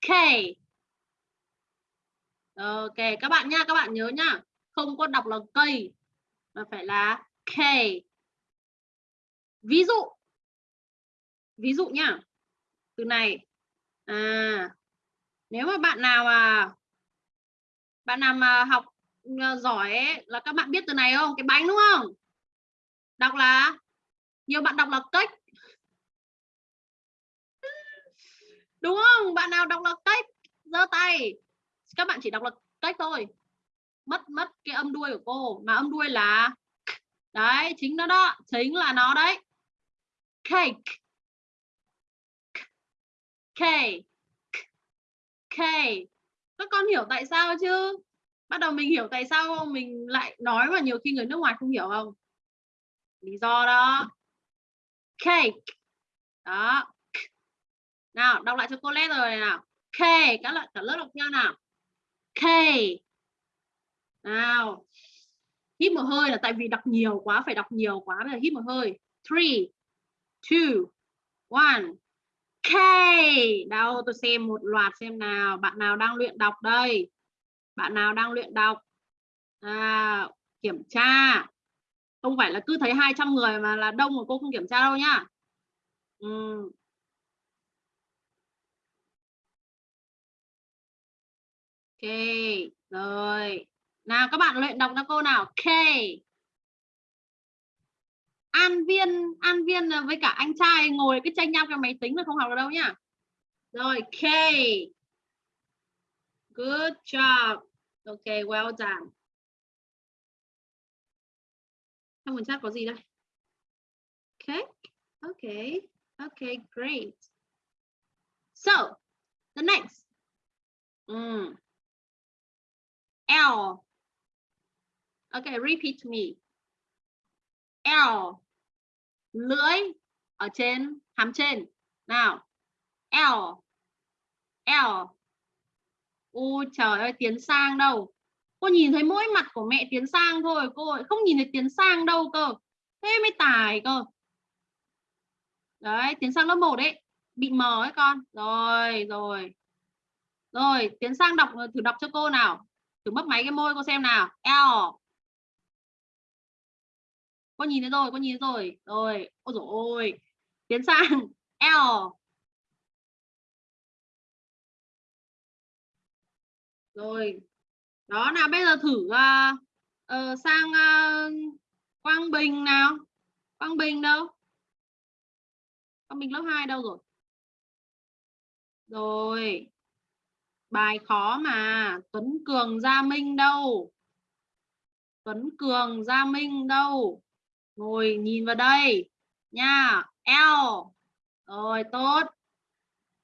K. Ok, các bạn nha, các bạn nhớ nha. Không có đọc là cây mà phải là K ví dụ ví dụ nhá. Từ này à nếu mà bạn nào mà bạn nào mà học à, giỏi ấy, là các bạn biết từ này không? Cái bánh đúng không? Đọc là nhiều bạn đọc là cách đúng không? Bạn nào đọc là cách giơ tay. Các bạn chỉ đọc là cách thôi. Mất mất cái âm đuôi của cô. Mà âm đuôi là đấy chính nó đó chính là nó đấy cake. K. K. Các con hiểu tại sao chứ? Bắt đầu mình hiểu tại sao mình lại nói mà nhiều khi người nước ngoài không hiểu không? Lý do đó. Cake. Đó. Nào, đọc lại cho cô lét rồi nào. K các bạn cả lớp đọc theo nào. K. Nào. Hít một hơi là tại vì đọc nhiều quá, phải đọc nhiều quá bây giờ hít một hơi. Three two one K đâu tôi xem một loạt xem nào bạn nào đang luyện đọc đây bạn nào đang luyện đọc à, kiểm tra không phải là cứ thấy 200 người mà là đông mà cô không kiểm tra đâu nhá ừ. Ok, rồi. Nào các bạn luyện đọc cho cô nào. K. An Viên, An Viên ờ, với cả anh trai ngồi cái tranh nhau cái máy tính mà không học được đâu nhá. Rồi, K. Good job. Ok, well done. Trong phần chat có gì đây? Okay. Okay. Okay, great. So, the next. Mm. L. Okay, repeat me. L. Lưỡi ở trên hàm trên. Nào. L. L. U trời ơi, Tiến Sang đâu? Cô nhìn thấy mỗi mặt của mẹ Tiến Sang thôi, cô ấy không nhìn thấy Tiến Sang đâu cơ. Thế mới tài cơ. Đấy, Tiến Sang lớp 1 đấy. Bị mờ ấy con. Rồi, rồi. Rồi, Tiến Sang đọc thử đọc cho cô nào thử mất máy cái môi cô xem nào L con nhìn thấy rồi con nhìn thấy rồi. Rồi ôi dồi ôi. Tiến sang. L. Rồi. Đó nào bây giờ thử uh, uh, sang uh, Quang Bình nào. Quang Bình đâu? Quang Bình lớp 2 đâu rồi? Rồi. Bài khó mà. Tuấn Cường Gia Minh đâu? Tuấn Cường Gia Minh đâu? Ngồi nhìn vào đây. Nha, L. Rồi, tốt.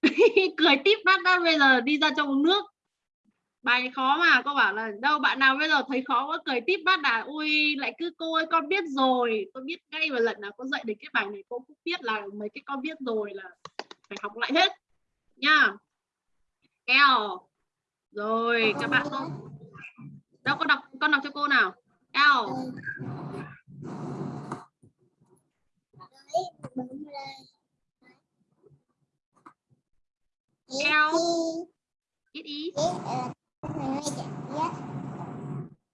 Cười tiếp mắt đó bây giờ đi ra trong nước. Bài khó mà, cô bảo là đâu, bạn nào bây giờ thấy khó có cười tiếp mắt à? Ui, lại cứ cô ơi, con biết rồi. Tôi biết ngay và lần nào có dạy được cái bài này, cô cũng biết là mấy cái con biết rồi là phải học lại hết. Nha, L. Rồi, các bạn ơi đâu, con đọc con đọc cho cô nào? L. L it is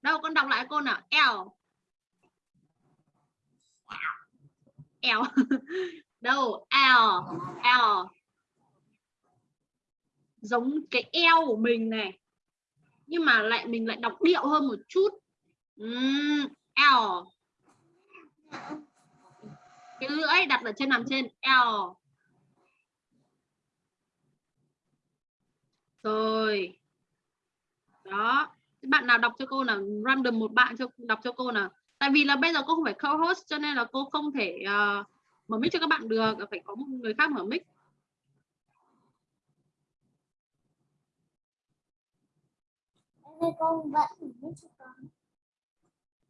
đâu con đọc lại cô nào L L đâu L L giống cái eo của mình này. Nhưng mà lại mình lại đọc điệu hơn một chút. Uhm, L cái lưỡi đặt ở trên nằm trên L. Rồi. Đó. Bạn nào đọc cho cô nào random một bạn cho đọc cho cô nào. Tại vì là bây giờ cô không phải co-host cho nên là cô không thể uh, mở mic cho các bạn được phải có một người khác mở mic.
Con vẫn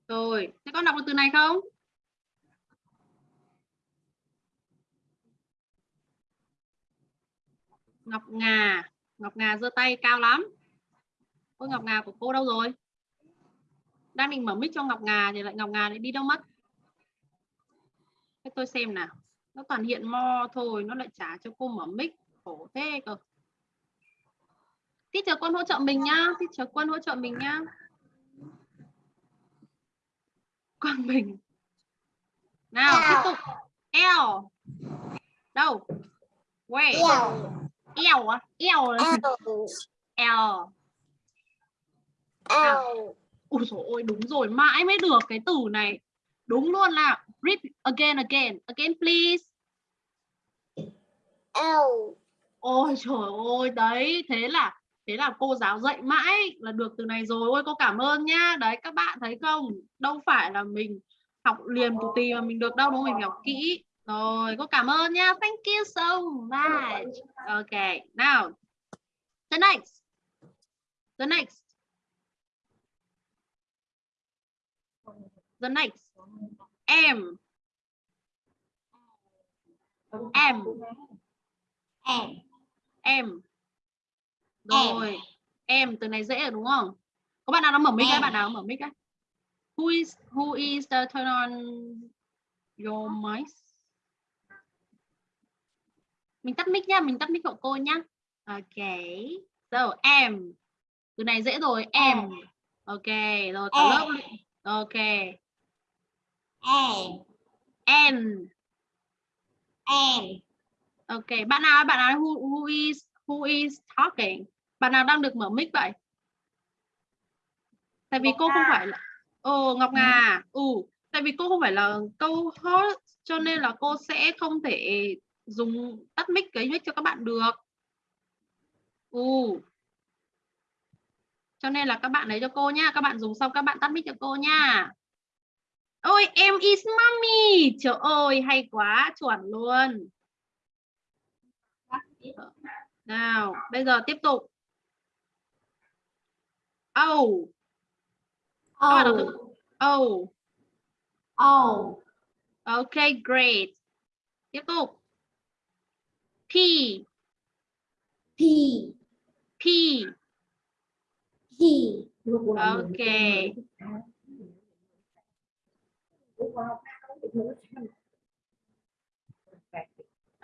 Rồi, thế con đọc được từ này không? Ngọc Ngà, Ngọc Ngà giơ tay cao lắm. Ôi Ngọc Ngà của cô đâu rồi? Đang định mở mic cho Ngọc Ngà thì lại Ngọc Ngà lại đi đâu mất? Thế tôi xem nào. Nó toàn hiện mo thôi, nó lại trả cho cô mở mic. Khổ thế cơ. Teacher Quân hỗ trợ mình nhá. Teacher Quân hỗ trợ mình nhá. Quang Bình. Nào, tiếp tục. L. Đâu? Where? L á? L. L. L. Ôi dồi ôi, đúng rồi. Mãi mới được cái từ này. Đúng luôn là. Read again, again. Again, please.
L.
Ôi trời ơi, đấy. Thế là thế là cô giáo dạy mãi là được từ này rồi ôi cô cảm ơn nhá đấy các bạn thấy không đâu phải là mình học liền tù tì mà mình được đâu đúng không mình học kỹ rồi cô cảm ơn nhá thank you so much. Okay now the next. The next. The next. M. Em
em
em rồi em từ này dễ rồi đúng không? Có bạn nào nó mở mic
Em.
bạn nào mở mic ấy who is who is the turn on your mic mình tắt mic nhá mình tắt mic hộ cô nhá. Ok. So em. Từ này dễ rồi. Em. Ok rồi cả
Em.
lớp ok.
Em.
En
em.
Ok bạn nào bạn nào who, who is who is talking? Bạn nào đang được mở mic vậy? Tại vì
Ngọc
cô không phải là ồ ngọc ngà ừ. Tại vì cô không phải là câu host cho nên là cô sẽ không thể dùng tắt mic cái mic cho các bạn được. Ừ cho nên là các bạn lấy cho cô nha. Các bạn dùng xong các bạn tắt mic cho cô nha. Ôi em is mommy. Trời ơi hay quá chuẩn luôn. Nào bây giờ tiếp tục. Oh
oh
oh
oh
Okay, great. Tiếp tục. P,
p.
P.
p.
Okay.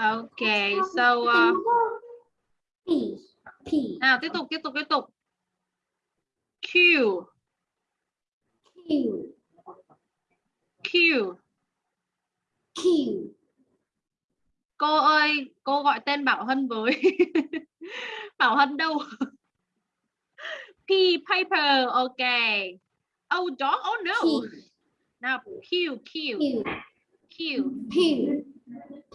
Okay, so uh,
p. P.
Nào tiếp tục tiếp tục tiếp tục. Q,
q.
Q.
q
Cô ơi, cô gọi tên Bảo Hân với. Bảo Hân đâu? P, paper. Okay. Oh, dog. Oh no.
p
Nào Q, Q,
q
Q.
p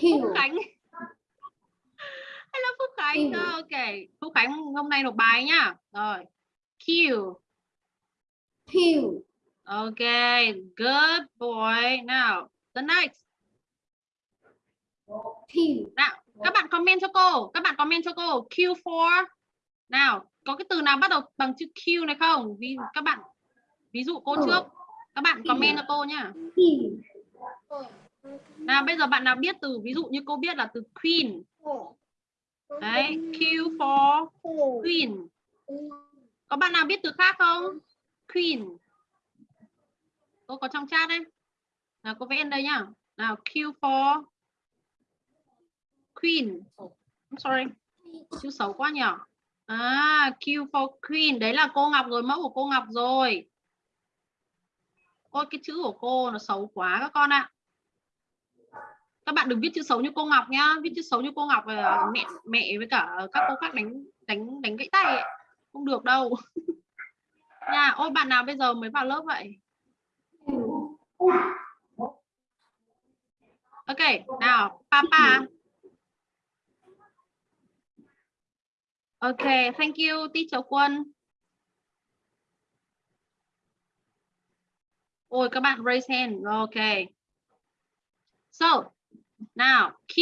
Phúc
q
Khánh. Hello Phúc Khánh.
Q.
Ok. Phúc Khánh hôm nay nộp bài nhá. Rồi. Q.
q
Okay, good boy. Now, the next.
Q
Nào, các bạn comment cho cô. Các bạn comment cho cô. Q4. Nào, có cái từ nào bắt đầu bằng chữ Q này không? Vì các bạn ví dụ cô
Ừ.
trước. Các bạn comment cho cô nhá.
q
Nào, bây giờ bạn nào biết từ ví dụ như cô biết là từ queen. Đấy, Q4 queen. Có bạn nào biết từ khác không? Queen. Cô có trong chat đấy. Nào, cô vẽ lên đây nhá. Nào, Q4 queen. Oh, I'm sorry. Chữ xấu quá nhỉ? À, Q for Queen. Đấy là cô Ngọc rồi, mẫu của cô Ngọc rồi. Ôi, cái chữ của cô nó xấu quá các con ạ. Các bạn đừng viết chữ xấu như cô Ngọc nhá. Viết chữ xấu như cô Ngọc là mẹ mẹ với cả các cô khác đánh đánh đánh gãy tay ấy. Không được đâu. Nha, ôi bạn nào bây giờ mới vào lớp vậy? Ok, nào, Papa. Ok, thank you, teacher Quân. Ôi, các bạn raise hand. Ok. So, nào, Q.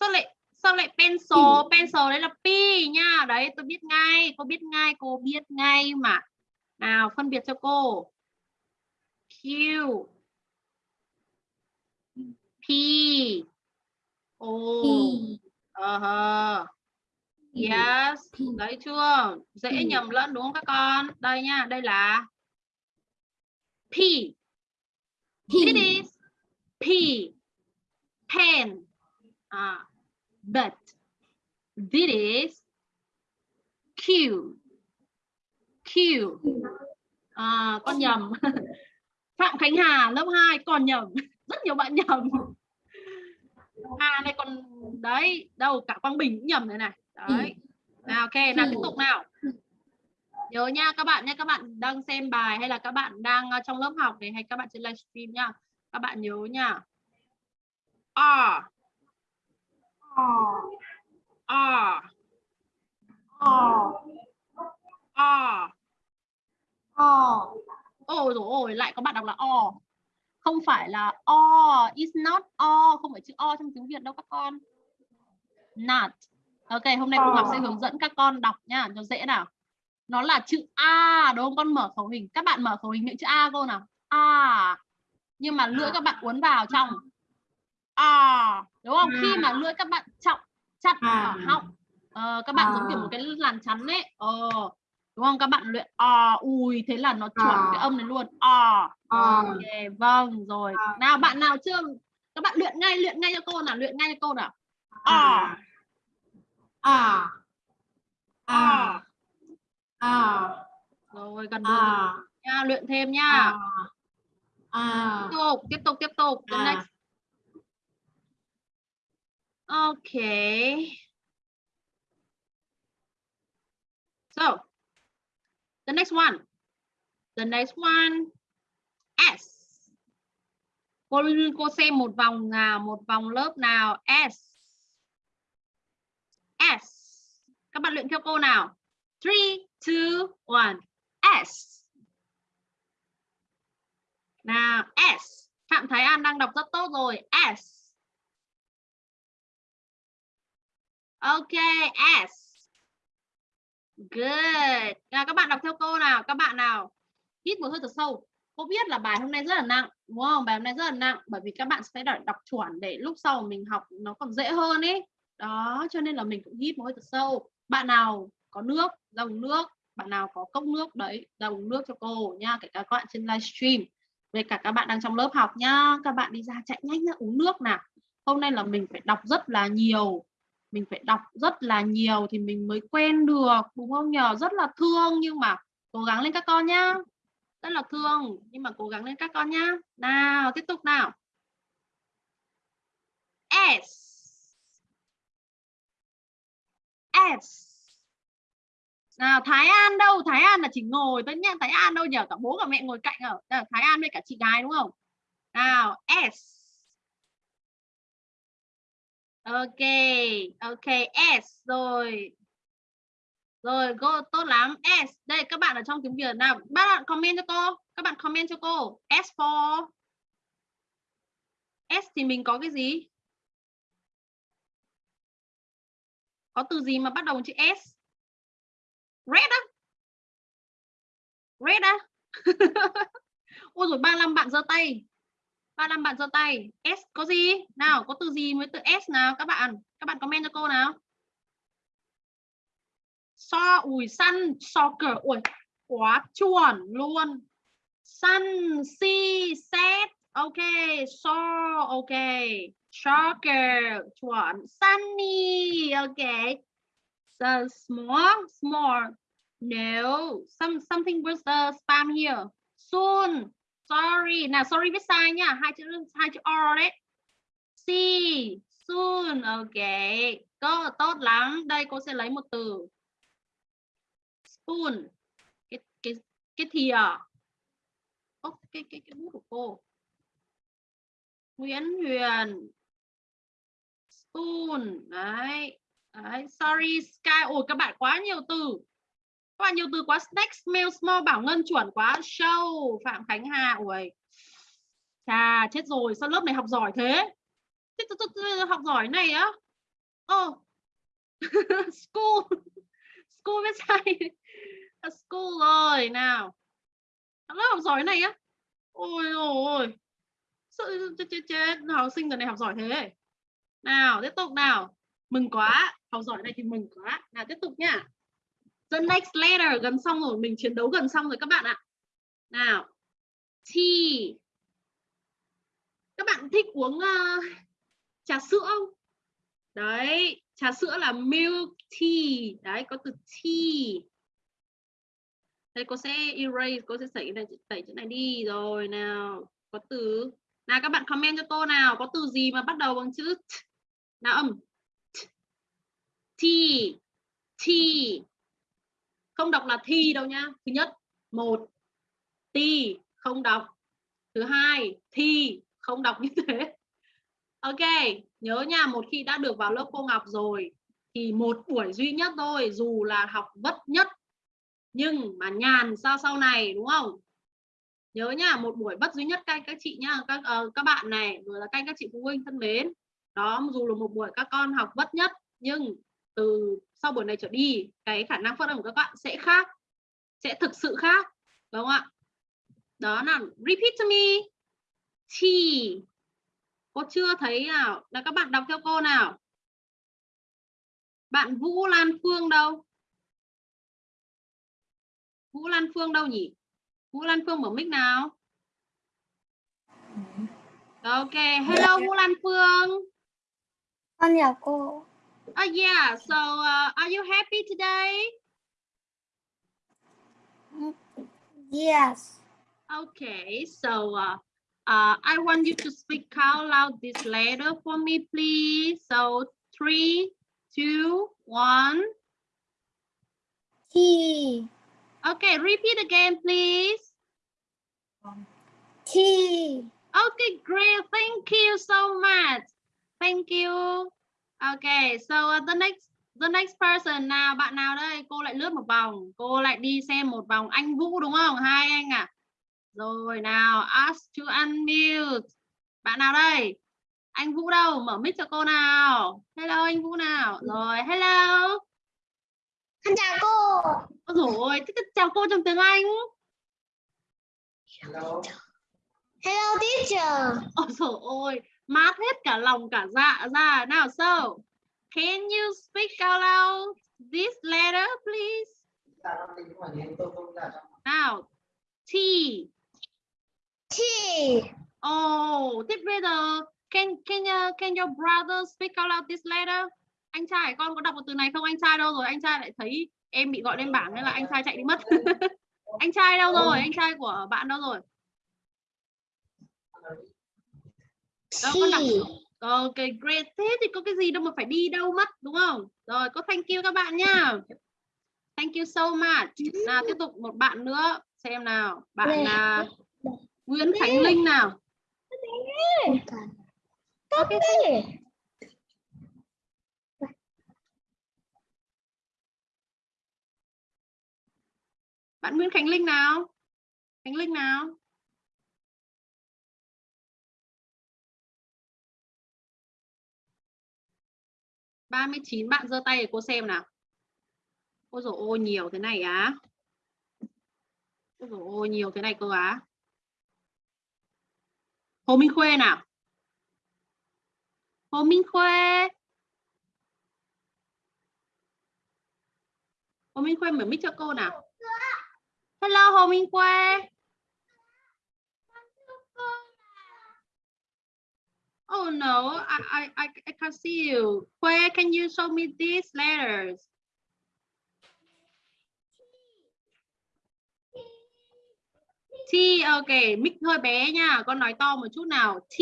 Sao lại sao lại pencil? Pencil đấy là P nha. Đấy, tôi biết ngay. Cô biết ngay, cô biết ngay mà. Nào, phân biệt cho cô. Q. P. O.
p
Ờ hờ. Yes. Đấy chưa? Dễ
P.
nhầm lẫn đúng không các con? Đây nha, đây là P.
p
It is P. Pen. À, but this is Q. Q. À, con nhầm. Phạm Khánh Hà lớp 2 còn nhầm. Rất nhiều bạn nhầm. Hà này còn đấy, đâu cả Quang Bình cũng nhầm này này. Đấy. Nào ok, nào tiếp tục nào. Nhớ nha các bạn nha, các bạn đang xem bài hay là các bạn đang ờ, trong lớp học này hay các bạn trên livestream nha. Các bạn nhớ nha. R
o
R
o
R
o
Ôi rồi ôi, lại có bạn đọc là O. Không phải là O, is not O, không phải chữ O trong tiếng Việt đâu các con. Not. Ok, hôm nay cô Ngọc sẽ hướng dẫn các con đọc nha, cho dễ nào. Nó là chữ A, đúng không? Con mở khẩu hình. Các bạn mở khẩu hình những chữ A cô nào. A. Nhưng mà lưỡi các bạn uốn vào trong. à đúng không khi mà lưỡi các bạn trọng chặt
À.
ở họng ờ, các bạn giống kiểu
À.
một cái làn chắn ấy ờ đúng không các bạn luyện à ui thế là nó chuẩn
À.
cái âm này luôn à
À.
ok vâng rồi
À.
nào bạn nào chưa các bạn luyện ngay luyện ngay cho cô nào luyện ngay cho cô nào à
à. À. À.
Rồi gần
à.
nha luyện thêm nha.
À. À.
Tiếp tục tiếp tục tiếp tục. The
À.
next. Okay so the next one. The next one. S. Cô cô xem một vòng nào một vòng lớp nào? S S. Các bạn luyện theo cô nào? Three two one. S. Nào S. Phạm Thái An đang đọc rất tốt rồi. S. Ok S. Good. Nào, các bạn đọc theo cô nào? Các bạn nào? Hít một hơi thật sâu. Cô biết là bài hôm nay rất là nặng đúng không? Bài hôm nay rất là nặng bởi vì các bạn sẽ đợi đọc chuẩn để lúc sau mình học nó còn dễ hơn ấy đó, cho nên là mình cũng hít một hơi thật sâu. Bạn nào có nước ra uống nước, bạn nào có cốc nước, đấy ra uống nước cho cô nha, kể cả các bạn trên livestream về cả các bạn đang trong lớp học nhá. Các bạn đi ra chạy nhanh ra uống nước nào. Hôm nay là mình phải đọc rất là nhiều, mình phải đọc rất là nhiều thì mình mới quen được, đúng không nhờ? Rất là thương, nhưng mà cố gắng lên các con nhá. Rất là thương, nhưng mà cố gắng lên các con nhá. Nào, tiếp tục nào. S. S nào, Thái An đâu? Thái An là chỉ ngồi tất nhiên Thái An đâu nhờ cả bố cả mẹ ngồi cạnh ở. Đây Thái An với cả chị gái đúng không? Nào S ok ok S rồi. Rồi cô tốt lắm. S đây, các bạn ở trong tiếng Việt nào? Các bạn comment cho cô. Các bạn comment cho cô. S for. S thì mình có cái gì? Có từ gì mà bắt đầu chữ S? Red á. Red á. Ôi rồi 35 bạn giơ tay. 35 bạn giơ tay. S có gì? Nào có từ gì với từ S nào các bạn? Các bạn comment cho cô nào. So ủi sun soccer. Ui quá chuẩn luôn. Sun si, set ok so ok soccer ờ, one sunny okay, so small small. No some something was the spam here. Soon sorry. Nào sorry viết sai nha. Hai chữ hai chữ r đấy. See soon okay có tốt lắm. Đây cô sẽ lấy một từ. Spoon. Cái cái cái thìa. Ốc cái cái cái bút của cô. Nguyễn Huyền tun, đấy. Đấy sorry sky. Ôi các bạn quá nhiều từ. Các bạn nhiều từ quá. Snack smell small bảo ngân chuẩn quá. Show phạm khánh hà. Ôi. chà chết rồi. Sao lớp này học giỏi thế? Học giỏi này á? Ô school. School biết sai. À, school rồi nào. Lớp học giỏi này á? Ôi ôi. Sợ chết chết chết. Học sinh giờ này học giỏi thế nào tiếp tục nào. Mừng quá học giỏi này thì mừng quá. Nào tiếp tục nhá. The next letter gần xong rồi mình chiến đấu gần xong rồi các bạn ạ. Nào. Tea các bạn thích uống uh, trà sữa không? Đấy trà sữa là milk tea. Đấy có từ tea. Đây cô sẽ erase cô sẽ tẩy này tẩy chữ này đi. Rồi nào có từ. Nào các bạn comment cho cô nào có từ gì mà bắt đầu bằng chữ t là âm. T. t không đọc là thi đâu nhá thứ nhất một. Ti. Không đọc. Thứ hai thi. Không đọc như thế. Ok nhớ nha một khi đã được vào lớp cô Ngọc rồi thì một buổi duy nhất thôi dù là học vất nhất. Nhưng mà nhàn sao sau này đúng không? Nhớ nha một buổi vất duy nhất các các chị nhá các uh, các bạn này rồi là các các chị phụ huynh thân mến đó dù là một buổi các con học vất nhất nhưng từ sau buổi này trở đi cái khả năng phát âm của các bạn sẽ khác sẽ thực sự khác đúng không ạ? Đó là repeat to me. T. Cô chưa thấy nào? Là các bạn đọc theo cô nào? Bạn Vũ Lan Phương đâu? Vũ Lan Phương đâu nhỉ? Vũ Lan Phương mở mic nào? Ok hello Vũ Lan Phương. Oh yeah so uh, are you happy today
Yes.
Okay, so uh, uh, I want you to speak out loud this letter for me, please. So three, two, one.
T.
Okay, repeat again, please.
T.
Okay, great. Thank you so much. Thank you. Okay, so uh, the next the next person nào bạn nào đây? Cô lại lướt một vòng. Cô lại đi xem một vòng. Anh Vũ đúng không? Hai anh à? Rồi nào, ask to unmute. Bạn nào đây? Anh Vũ đâu? Mở mic cho cô nào. Hello anh Vũ nào. Rồi, hello.
Con chào cô.
Ôi dồi ôi, chào cô trong tiếng Anh.
Hello.
Hello teacher.
Ôi dồi ôi, mát hết cả lòng cả dạ ra. Nào, so, can you speak out loud this letter, please? Nào, T.
T.
Oh, thế bây giờ can can uh, can your brother speak out loud this letter? Anh trai con có đọc được từ này không? Anh trai đâu rồi? Anh trai lại thấy em bị gọi lên bảng nên là anh trai chạy đi mất. anh trai đâu rồi? Anh trai của bạn đâu rồi? Đâu con đọc. Ok, great. Thế thì có cái gì đâu mà phải đi đâu mất đúng không? Rồi, có thank you các bạn nha. Thank you so much. Nào tiếp tục một bạn nữa xem nào. Bạn là Nguyễn Khánh Linh nào.
Copy.
Bạn Nguyễn Khánh Linh nào? Khánh Linh nào? Ba mươi chín bạn giơ tay để cô xem nào. Ôi dồi ôi, nhiều thế này á. Ôi dồi ôi, nhiều thế này cơ á. Hồ Minh Khuê nào. Hồ Minh Khuê. Hồ Minh Khuê mở mic cho cô nào. Hello, Hồ Minh Khuê. Oh no, I, I, I, can can't see you. Where can you show me these letters? T, ok, mic hơi bé nha. Con nói to một chút nào. T.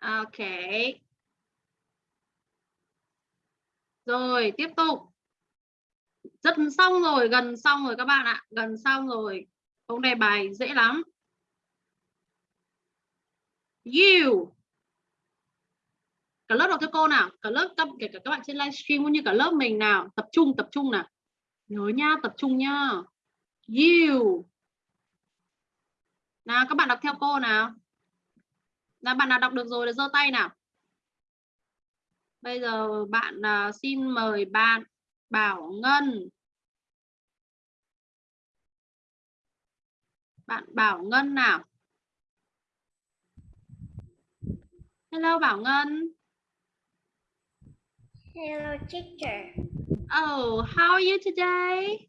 Ok. Rồi, tiếp tục. Rất xong rồi, gần xong rồi các bạn ạ. Gần xong rồi. Câu này bài dễ lắm. You. Cả lớp đọc theo cô nào. Cả lớp các kể cả các bạn trên livestream cũng như cả lớp mình nào. Tập trung, tập trung nào. Nhớ nha, tập trung nha. You. Nào các bạn đọc theo cô nào. Nào bạn nào đọc được rồi thì giơ tay nào. Bây giờ bạn uh, xin mời bạn Bảo Ngân. Bạn Bảo Ngân nào. Hello Bảo Ngân.
Hello teacher.
Oh, how are you today?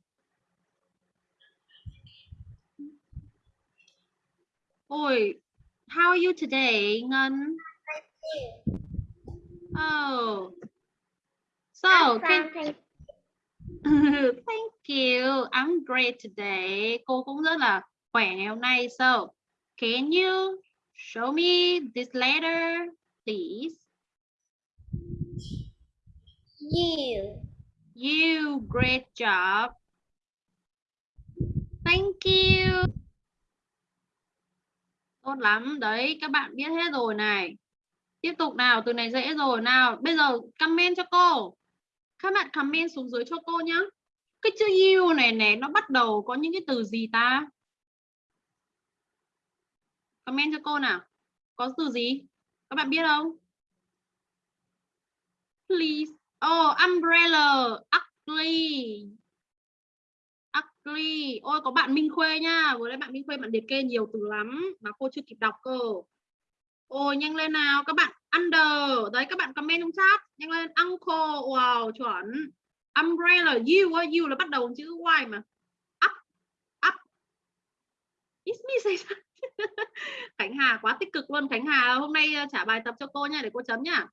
Ôi, how are you today, Ngân? Oh. So, can Thank you. I'm great today. Cô cũng rất là khỏe ngày hôm nay. So, can you show me this letter, please?
You.
You, great job. Thank you. Tốt lắm. Đấy, các bạn biết hết rồi này. Tiếp tục nào, từ này dễ rồi. Nào, bây giờ comment cho cô. Các bạn comment xuống dưới cho cô nhá. Cái chữ you này này nó bắt đầu có những cái từ gì ta? Comment cho cô nào. Có từ gì? Các bạn biết không? Please. Oh, umbrella. Ugly. ugly, Ôi có bạn Minh Khuê nha. Vừa nãy bạn Minh Khuê bạn liệt kê nhiều từ lắm mà cô chưa kịp đọc cơ. Ôi nhanh lên nào các bạn under. Đấy các bạn comment trong chat. Nhanh lên uncle. Wow chuẩn. Umbrella you á, you là bắt đầu chữ Y mà. Up. Up. It's me say Khánh Hà quá tích cực luôn. Khánh Hà hôm nay ờ, trả bài tập cho cô nha để cô chấm nha.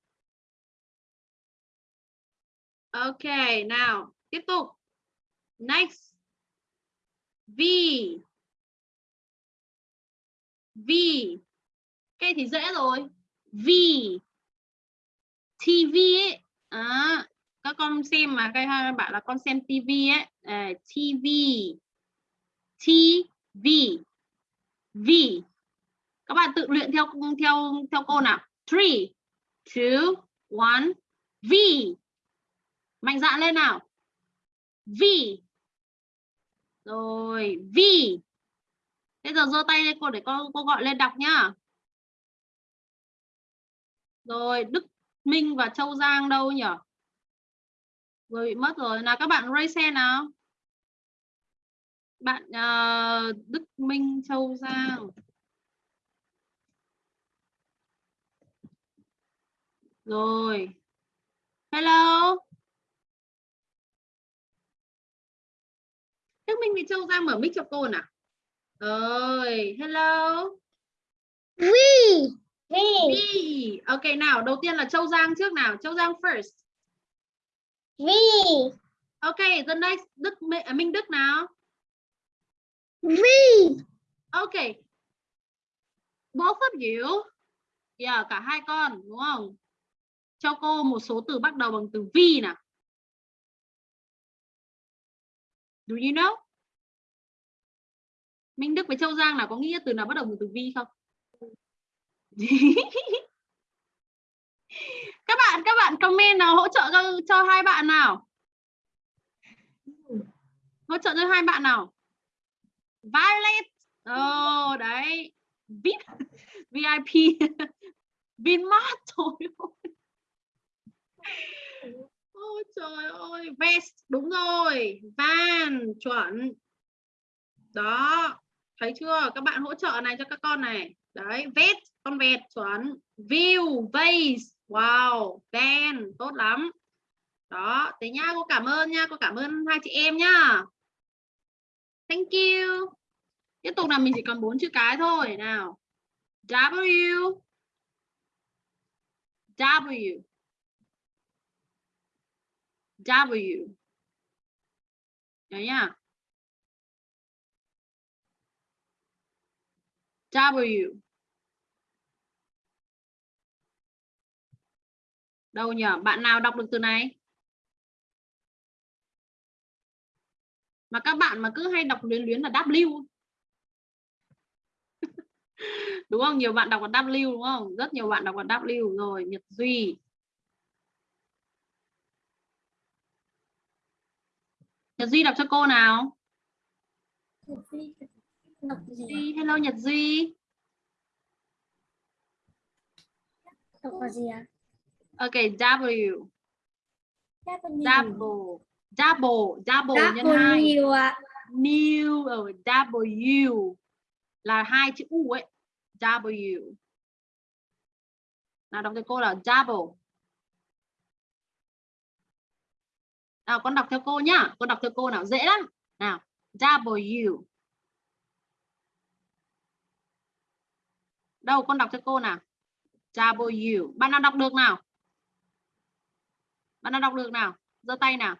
Ok, nào, tiếp tục. Next. V. V. Cái thì dễ rồi. V. TV ấy. À, các con xem mà các bạn là con xem TV ấy. À, TV. TV. V. Các bạn tự luyện theo theo theo cô nào. 3 2 1 V. Mạnh dạn lên nào. V. Rồi, V. Bây giờ giơ tay lên cô để cô cô gọi lên đọc nhá. Rồi, Đức Minh và Châu Giang đâu nhỉ? Rồi bị mất rồi. Nào các bạn raise hand nào. Bạn uh, Đức Minh Châu Giang. Rồi. Hello. Đức Minh và Châu Giang mở mic cho cô nào. Rồi, hello.
Vi.
Vi. Vi. Ok nào, đầu tiên là Châu Giang trước nào. Châu Giang first.
Vi.
Ok, the next Đức à, Minh Đức nào.
Read.
Ok. Both of you. Yeah, cả hai con đúng không? Cho cô một số từ bắt đầu bằng từ V nào. Do you know? Minh Đức với Châu Giang nào có nghĩa từ nào bắt đầu bằng từ V không? các bạn các bạn comment nào hỗ trợ cho, cho hai bạn nào hỗ trợ cho hai bạn nào Violet. Oh, đấy. VIP VIP Vinmart thôi Ôi trời ơi. Vest đúng rồi. Van chuẩn. Đó. Thấy chưa? Các bạn hỗ trợ này cho các con này. Đấy vest con vẹt chuẩn. View vase wow van tốt lắm. Đó thế nhá cô cảm ơn nha. Cô cảm ơn hai chị em nhá thank you tiếp tục là mình chỉ còn bốn chữ cái thôi. Nào, W. W. W. Đấy nhá. W. Đâu nhỉ? Bạn nào đọc được từ này? Mà các bạn mà cứ hay đọc luyến luyến là W. đúng không nhiều bạn đọc là W đúng không rất nhiều bạn đọc là W rồi Nhật Duy Nhật Duy đọc cho cô nào Duy, hello Nhật Duy
Đọc là gì ạ?
Ok, W. Double. Double. Double nhân hai. New ở W là hai chữ U ấy. W. Nào đọc cho cô là double. Nào con đọc theo cô nhá. Con đọc theo cô nào dễ lắm. Nào, W. Đâu con đọc cho cô nào. W. Bạn nào đọc được nào? Bạn nào đọc được nào? giơ tay nào.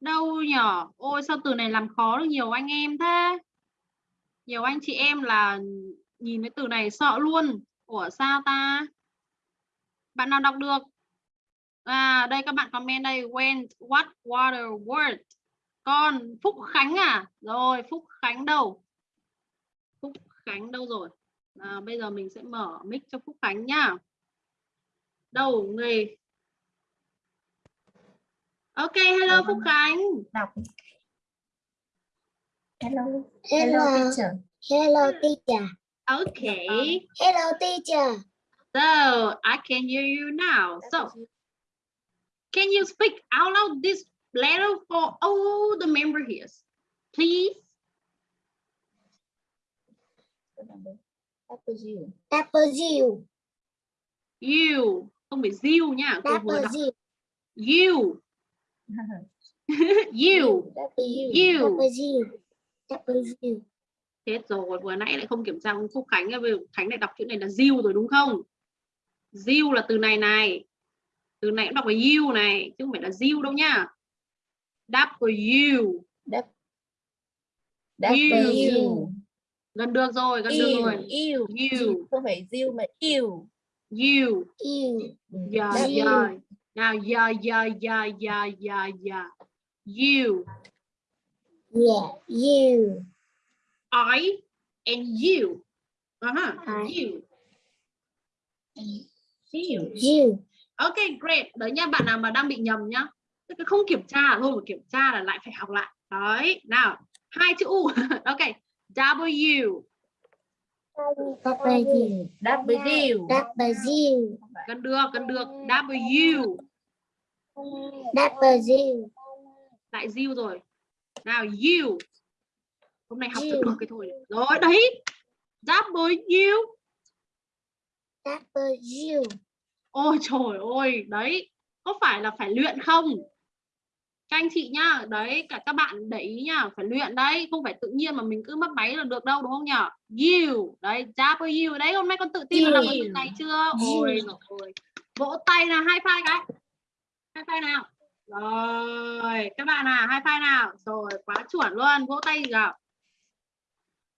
Đâu nhở? Ôi sao từ này làm khó được nhiều anh em thế? Nhiều anh chị em là nhìn cái từ này sợ luôn. Ủa sao ta? Bạn nào đọc được? À đây các bạn comment đây. went what, water, word. Con Phúc Khánh à? Rồi Phúc Khánh đâu? Phúc Khánh đâu rồi? À, bây giờ mình sẽ mở mic cho Phúc Khánh nhá. Đầu nghề. Ok, hello Phúc Khánh.
đọc hello
Hello.
teacher
Hello teacher.
Okay.
Hello teacher.
So I can hear you now. So can you speak out loud this letter for all the member here. Please.
Apple
You. Không phải you nhá. Cô vừa đọc.
Apple
You. you. You.
Apple
Chết rồi, vừa nãy lại không kiểm tra ông Phúc Khánh, Khánh lại đọc chữ này là you rồi đúng không? You là từ này này. Từ này cũng đọc là you này, chứ không phải là you đâu nhá. W. You. Gần được rồi, gần được rồi.
yêu
You.
không phải diêu mà yêu
You.
You.
Yeah, yeah. Now, yeah, yeah, yeah, yeah, yeah, yeah. You.
Yeah. You.
I and you. Uh-huh. You.
yêu
You.
Ok, great. Đấy nha, bạn nào mà đang bị nhầm nhá. Tức là không kiểm tra thôi mà kiểm tra là lại phải học lại. Đấy, nào. Hai chữ U. ok. W.
W.
W
W.
Gần được, gần được. W.
W.
Lại U rồi. Nào, you. Hôm nay học
You.
được cái thôi. Rồi, đấy. W.
W.
Ôi trời ơi, đấy. Có phải là phải luyện không? Các anh chị nhá, đấy, cả các bạn để ý nhá, phải luyện đấy, không phải tự nhiên mà mình cứ mất máy là được đâu đúng không nhỉ? You, đấy, W, đấy, hôm nay con tự tin là được từ này chưa? Ôi
You.
rồi. Vỗ tay nào, hai phai cái. Hai file nào. Rồi, các bạn à hai file nào. Rồi, quá chuẩn luôn, vỗ tay nào.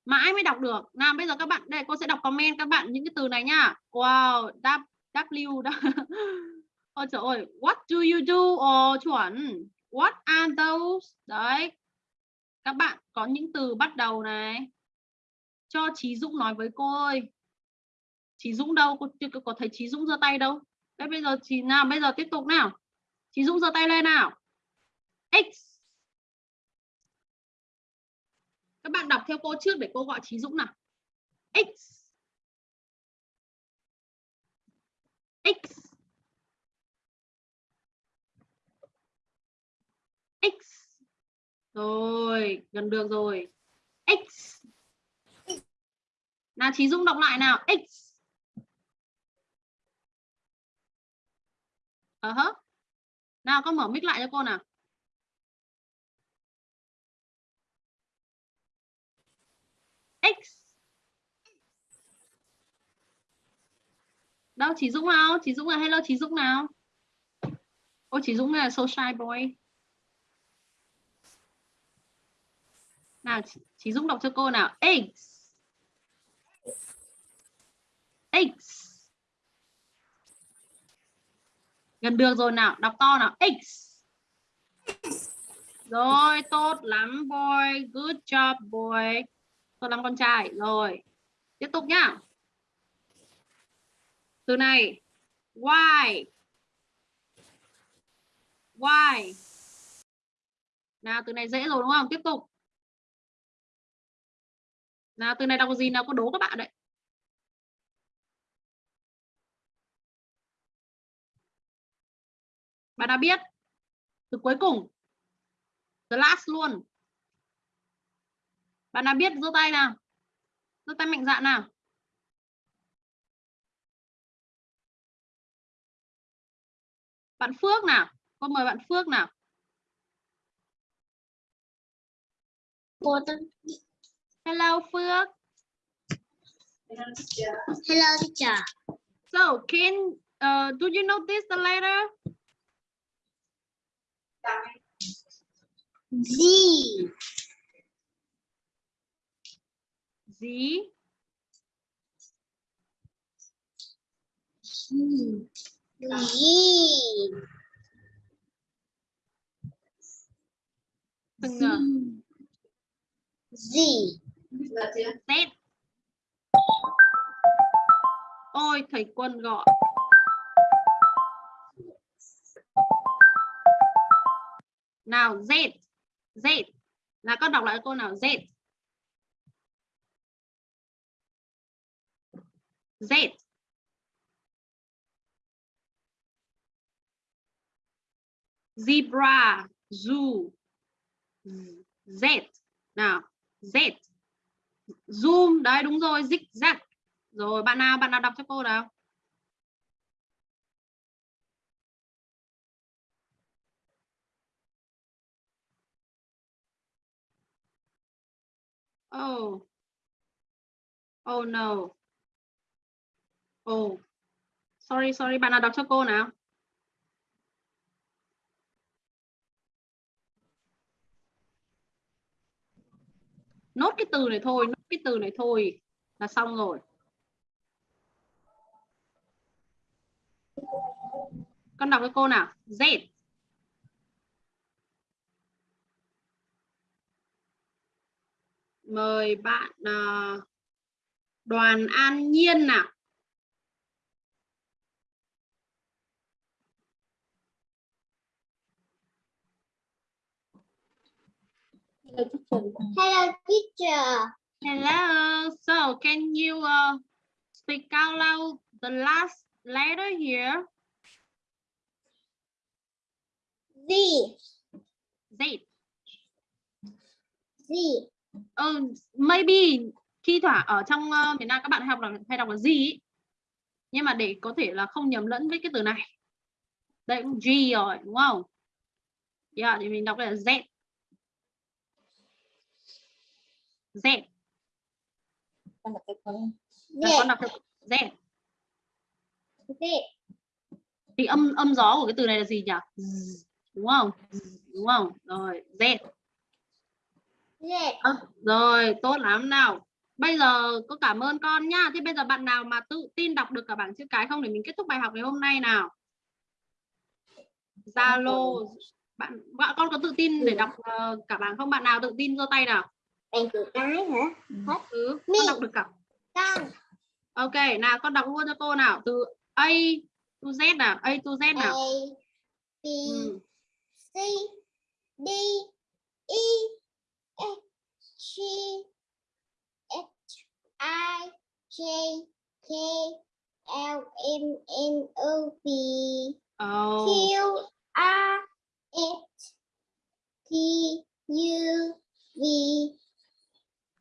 Mãi mới đọc được. Nào, bây giờ các bạn, đây cô sẽ đọc comment các bạn những cái từ này nhá. Wow, W, W, Ôi trời ơi, what do you do? Ồ, chuẩn. What are those? Đấy. Các bạn có những từ bắt đầu này. Cho Chí Dũng nói với cô ơi. Chí Dũng đâu? Cô chưa có thấy Chí Dũng giơ tay đâu. Thế bây giờ chị nào, bây giờ tiếp tục nào. Chí Dũng giơ tay lên nào. X. Các bạn đọc theo cô trước để cô gọi Chí Dũng nào. X. X. X. Rồi, gần được rồi. X. Nào Chí Dũng đọc lại nào. X. Ờ uh hả? Nào con mở mic lại cho cô nào. X. Đâu chị Dũng nào? chị Dũng là hello chị Dũng nào? Ôi chị Dũng là so shy boy. nào chị, chị Dũng đọc cho cô nào x x gần được rồi nào, đọc to nào. X. Rồi, tốt lắm, boy. Good job, boy. Tốt lắm, con trai. Rồi, tiếp tục nhá. Từ này, why? Why? Nào, từ này dễ rồi, đúng không? Tiếp tục. Nào, từ này đọc gì, nào có đố các bạn đấy. Bạn đã biết. Từ cuối cùng. The last luôn. Bạn nào biết giơ tay nào. Giơ tay mạnh dạn nào. Bạn Phước nào. Cô mời bạn Phước nào. Hello Phước.
Hello teacher.
so can uh, do you notice the letter
Z.
Z
Z.
từng uh,
Z.
Z ôi thầy quân gọi nào Z Z là con đọc lại cô nào Z Z zebra Zoo. Z. Nào, Z. Zoom, đấy đúng rồi, zigzag. Rồi, bạn nào, bạn nào đọc cho cô nào? Oh. Oh no. Oh. Sorry, sorry, bạn nào đọc cho cô nào? Nốt cái từ này thôi, nốt cái từ này thôi là xong rồi. Con đọc cho cô nào. Z. Mời bạn uh, Đoàn An Nhiên nào.
Hello, teacher.
Hello. So, can you uh, speak out loud the last letter here?
Z.
Z.
Z.
Uh, maybe khi thoảng ở trong uh, miền Nam các bạn học là hay đọc là gì ý. nhưng mà để có thể là không nhầm lẫn với cái từ này đây cũng G rồi đúng không? Yeah, thì mình đọc là Z Z.
con đọc con
đọc được Z.
Z.
Thì âm âm gió của cái từ này là gì nhỉ? Z, Đúng không? Z, Đúng không? Rồi, Z.
Z.
À, rồi, tốt lắm nào. Bây giờ có cảm ơn con nhá. Thế bây giờ bạn nào mà tự tin đọc được cả bảng chữ cái không để mình kết thúc bài học ngày hôm nay nào? Zalo bạn bạn con có tự tin để đọc uh, cả bảng không? Bạn nào tự tin giơ tay nào?
Bạn chữ cái hả? Hết.
Ừ, con đọc được cả.
Con.
Ok, nào con đọc luôn cho cô nào. Từ A to Z nào, A to Z
A.
nào.
B.
Ừ.
C. D. E. G. H. I. J. K. L. M. N. O. P. Q. R. S. T. U. V.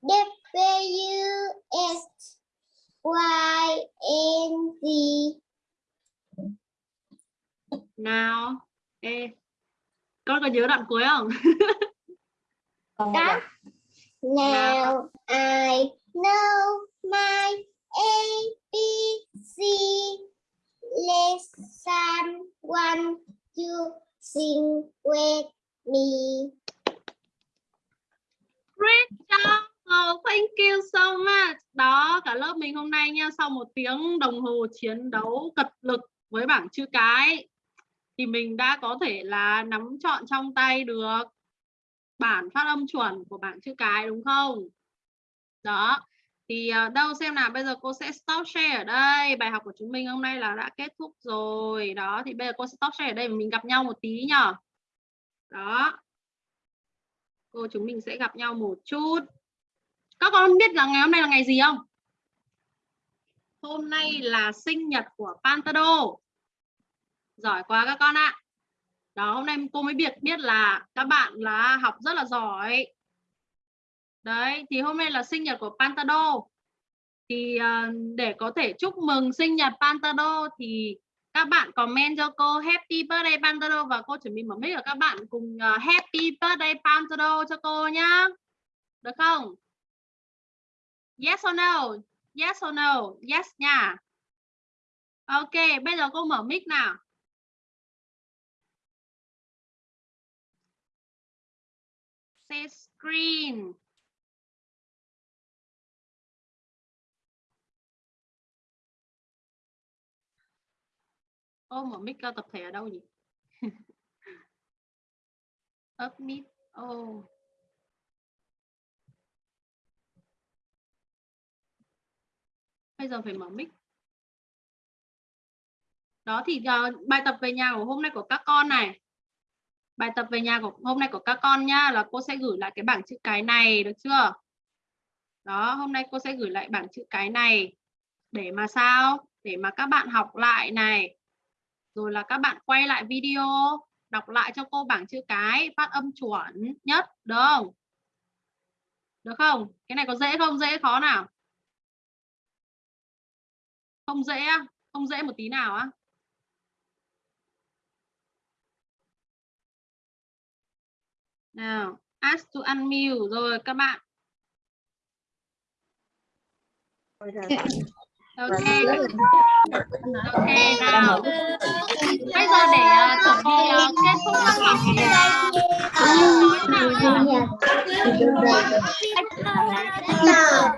W. S. Y. N. Z.
Nào. Ê. Con có nhớ đoạn cuối không?
đọc
Now I know my A B C lesson one two sing with me.
Great job. Oh, thank you so much. Đó, cả lớp mình hôm nay nha, sau một tiếng đồng hồ chiến đấu cật lực với bảng chữ cái thì mình đã có thể là nắm trọn trong tay được bản phát âm chuẩn của bảng chữ cái đúng không? Đó. Thì ờ, đâu xem nào, bây giờ cô sẽ stop share ở đây. Bài học của chúng mình hôm nay là đã kết thúc rồi. Đó, thì bây giờ cô stop share ở đây và mình gặp nhau một tí nhở? Đó. Cô chúng mình sẽ gặp nhau một chút. Các con biết là ngày hôm nay là ngày gì không? Hôm nay là sinh nhật của Pantado. Giỏi quá các con ạ. Đó, hôm nay cô mới biết biết là các bạn là học rất là giỏi. Đấy, thì hôm nay là sinh nhật của Pantado. Thì uh, để có thể chúc mừng sinh nhật Pantado thì các bạn comment cho cô Happy Birthday Pantado và cô chuẩn bị mở mic ở các bạn cùng uh, Happy Birthday Pantado cho cô nhá. Được không? Yes or no? Yes or no? Yes nha. Ok, bây giờ cô mở mic nào. Say screen. Ô, mở mic cao tập thể ở đâu nhỉ? Up mic. Ô. Bây giờ phải mở mic. Đó thì uh, bài tập về nhà của hôm nay của các con này. Bài tập về nhà của hôm nay của các con nhá là cô sẽ gửi lại cái bảng chữ cái này được chưa? Đó, hôm nay cô sẽ gửi lại bảng chữ cái này để mà sao? Để mà các bạn học lại này. Rồi là các bạn quay lại video đọc lại cho cô bảng chữ cái phát âm chuẩn nhất được không được không cái này có dễ không dễ khó nào không dễ không dễ một tí nào á nào ask to unmute rồi các bạn. Ok. Ok nào. Bây giờ để uh, chuẩn bị uh, kết thúc các học thì uh, nói nào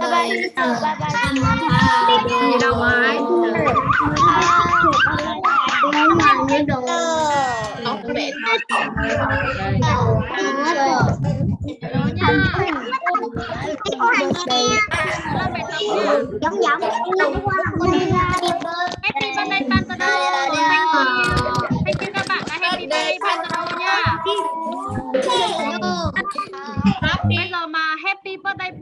nhỉ?
Bye bye teacher.
gì đâu ấy nhớ nha làm bài tập nha
Giống giống.
Happy birthday Pantado. Thank you. Thank you các bạn đã happy birthday Pantado nha. Bây giờ mà happy birthday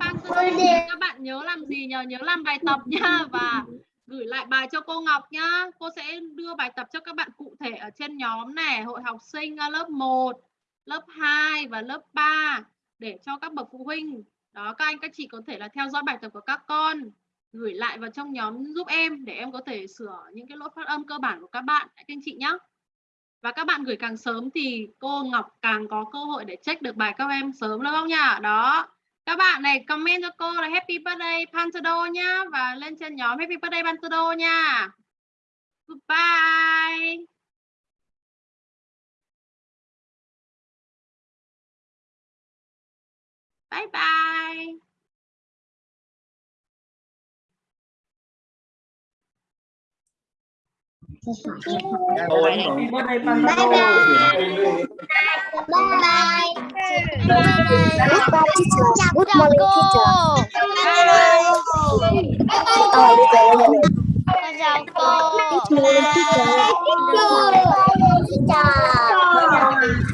thì các bạn nhớ làm gì nhờ nhớ làm bài tập nha và gửi lại bài cho cô Ngọc nhá. Cô sẽ đưa bài tập cho các bạn cụ thể ở trên nhóm này, hội học sinh à, lớp 1, lớp 2 và lớp 3 để cho các bậc phụ huynh. Đó các anh các chị có thể là theo dõi bài tập của các con gửi lại vào trong nhóm giúp em để em có thể sửa những cái lỗi phát âm cơ bản của các bạn các anh chị nhé. Và các bạn gửi càng sớm thì cô Ngọc càng có cơ hội để check được bài các em sớm, đúng không nhỉ? Đó. Các bạn này, comment cho cô là Happy Birthday Pantado nhá và lên trên nhóm Happy Birthday Pantado nha. Goodbye. Bye bye.
Tôi độ.
Bye bye. Bye bye. Good morning teacher. Ờ, bây giờ
chào cô
Good morning teacher.
Thank you.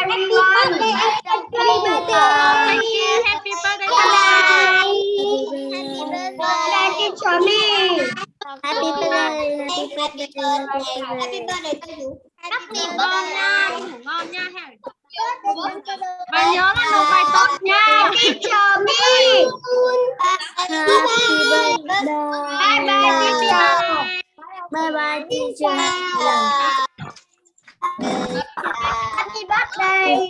Happy birthday.
Happy birthday. Happy birthday. Happy birthday.
Ngủ ngon nha, đi ngủ ngon nha. ha. Và nhớ là nộp bài tập nha.
Teacher me. Happy birthday. Bye bye teacher. Bye bye teacher. Happy birthday.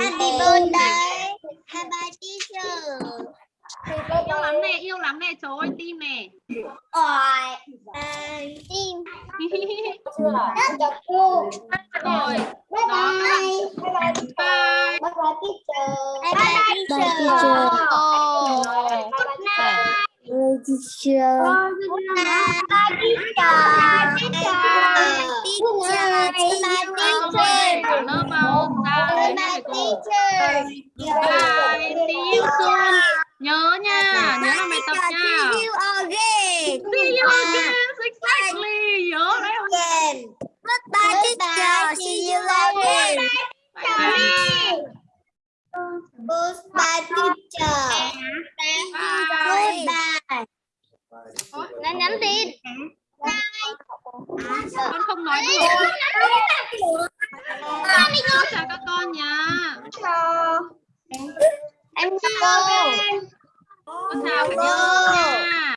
Happy birthday. Bye bye teacher.
Yêu lắm nè, yêu lắm nè, trời ơi tim nè.
Ôi. Tim. Rất chọc cô.
Rồi,
Bye
đó các bạn.
bye. Bye bye
Bye.
Bye bye teacher. Bye bye teacher.
Rồi.
Good night. teacher. Good night. Bye teacher. Teacher. Teacher.
Ai có hỏi để trả lớp không? Ra
Bye
đấy
bye
thầy cô.
teacher.
Bye, see you soon. Nhớ nha, nhớ làm bài tập nha.
See you again.
See you again, exactly. Nhớ đấy không?
Again. Goodbye teacher. See you again.
Bye bye.
Goodbye teacher.
Bye.
Goodbye.
Nhắn nhắn tin
Con không nói được. Chào các con nha.
Em chào cô.
Con chào nhà nha.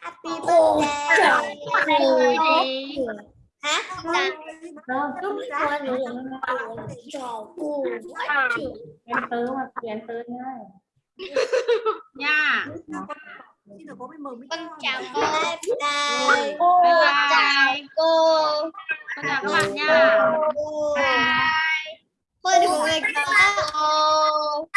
Happy birthday. Hả?
em tớ mà em tớ nha
Nha.
Con chào cô. Bye
Bye bye.
bye. Cô.
Con chào các bạn nha.
Cô đừng có cô.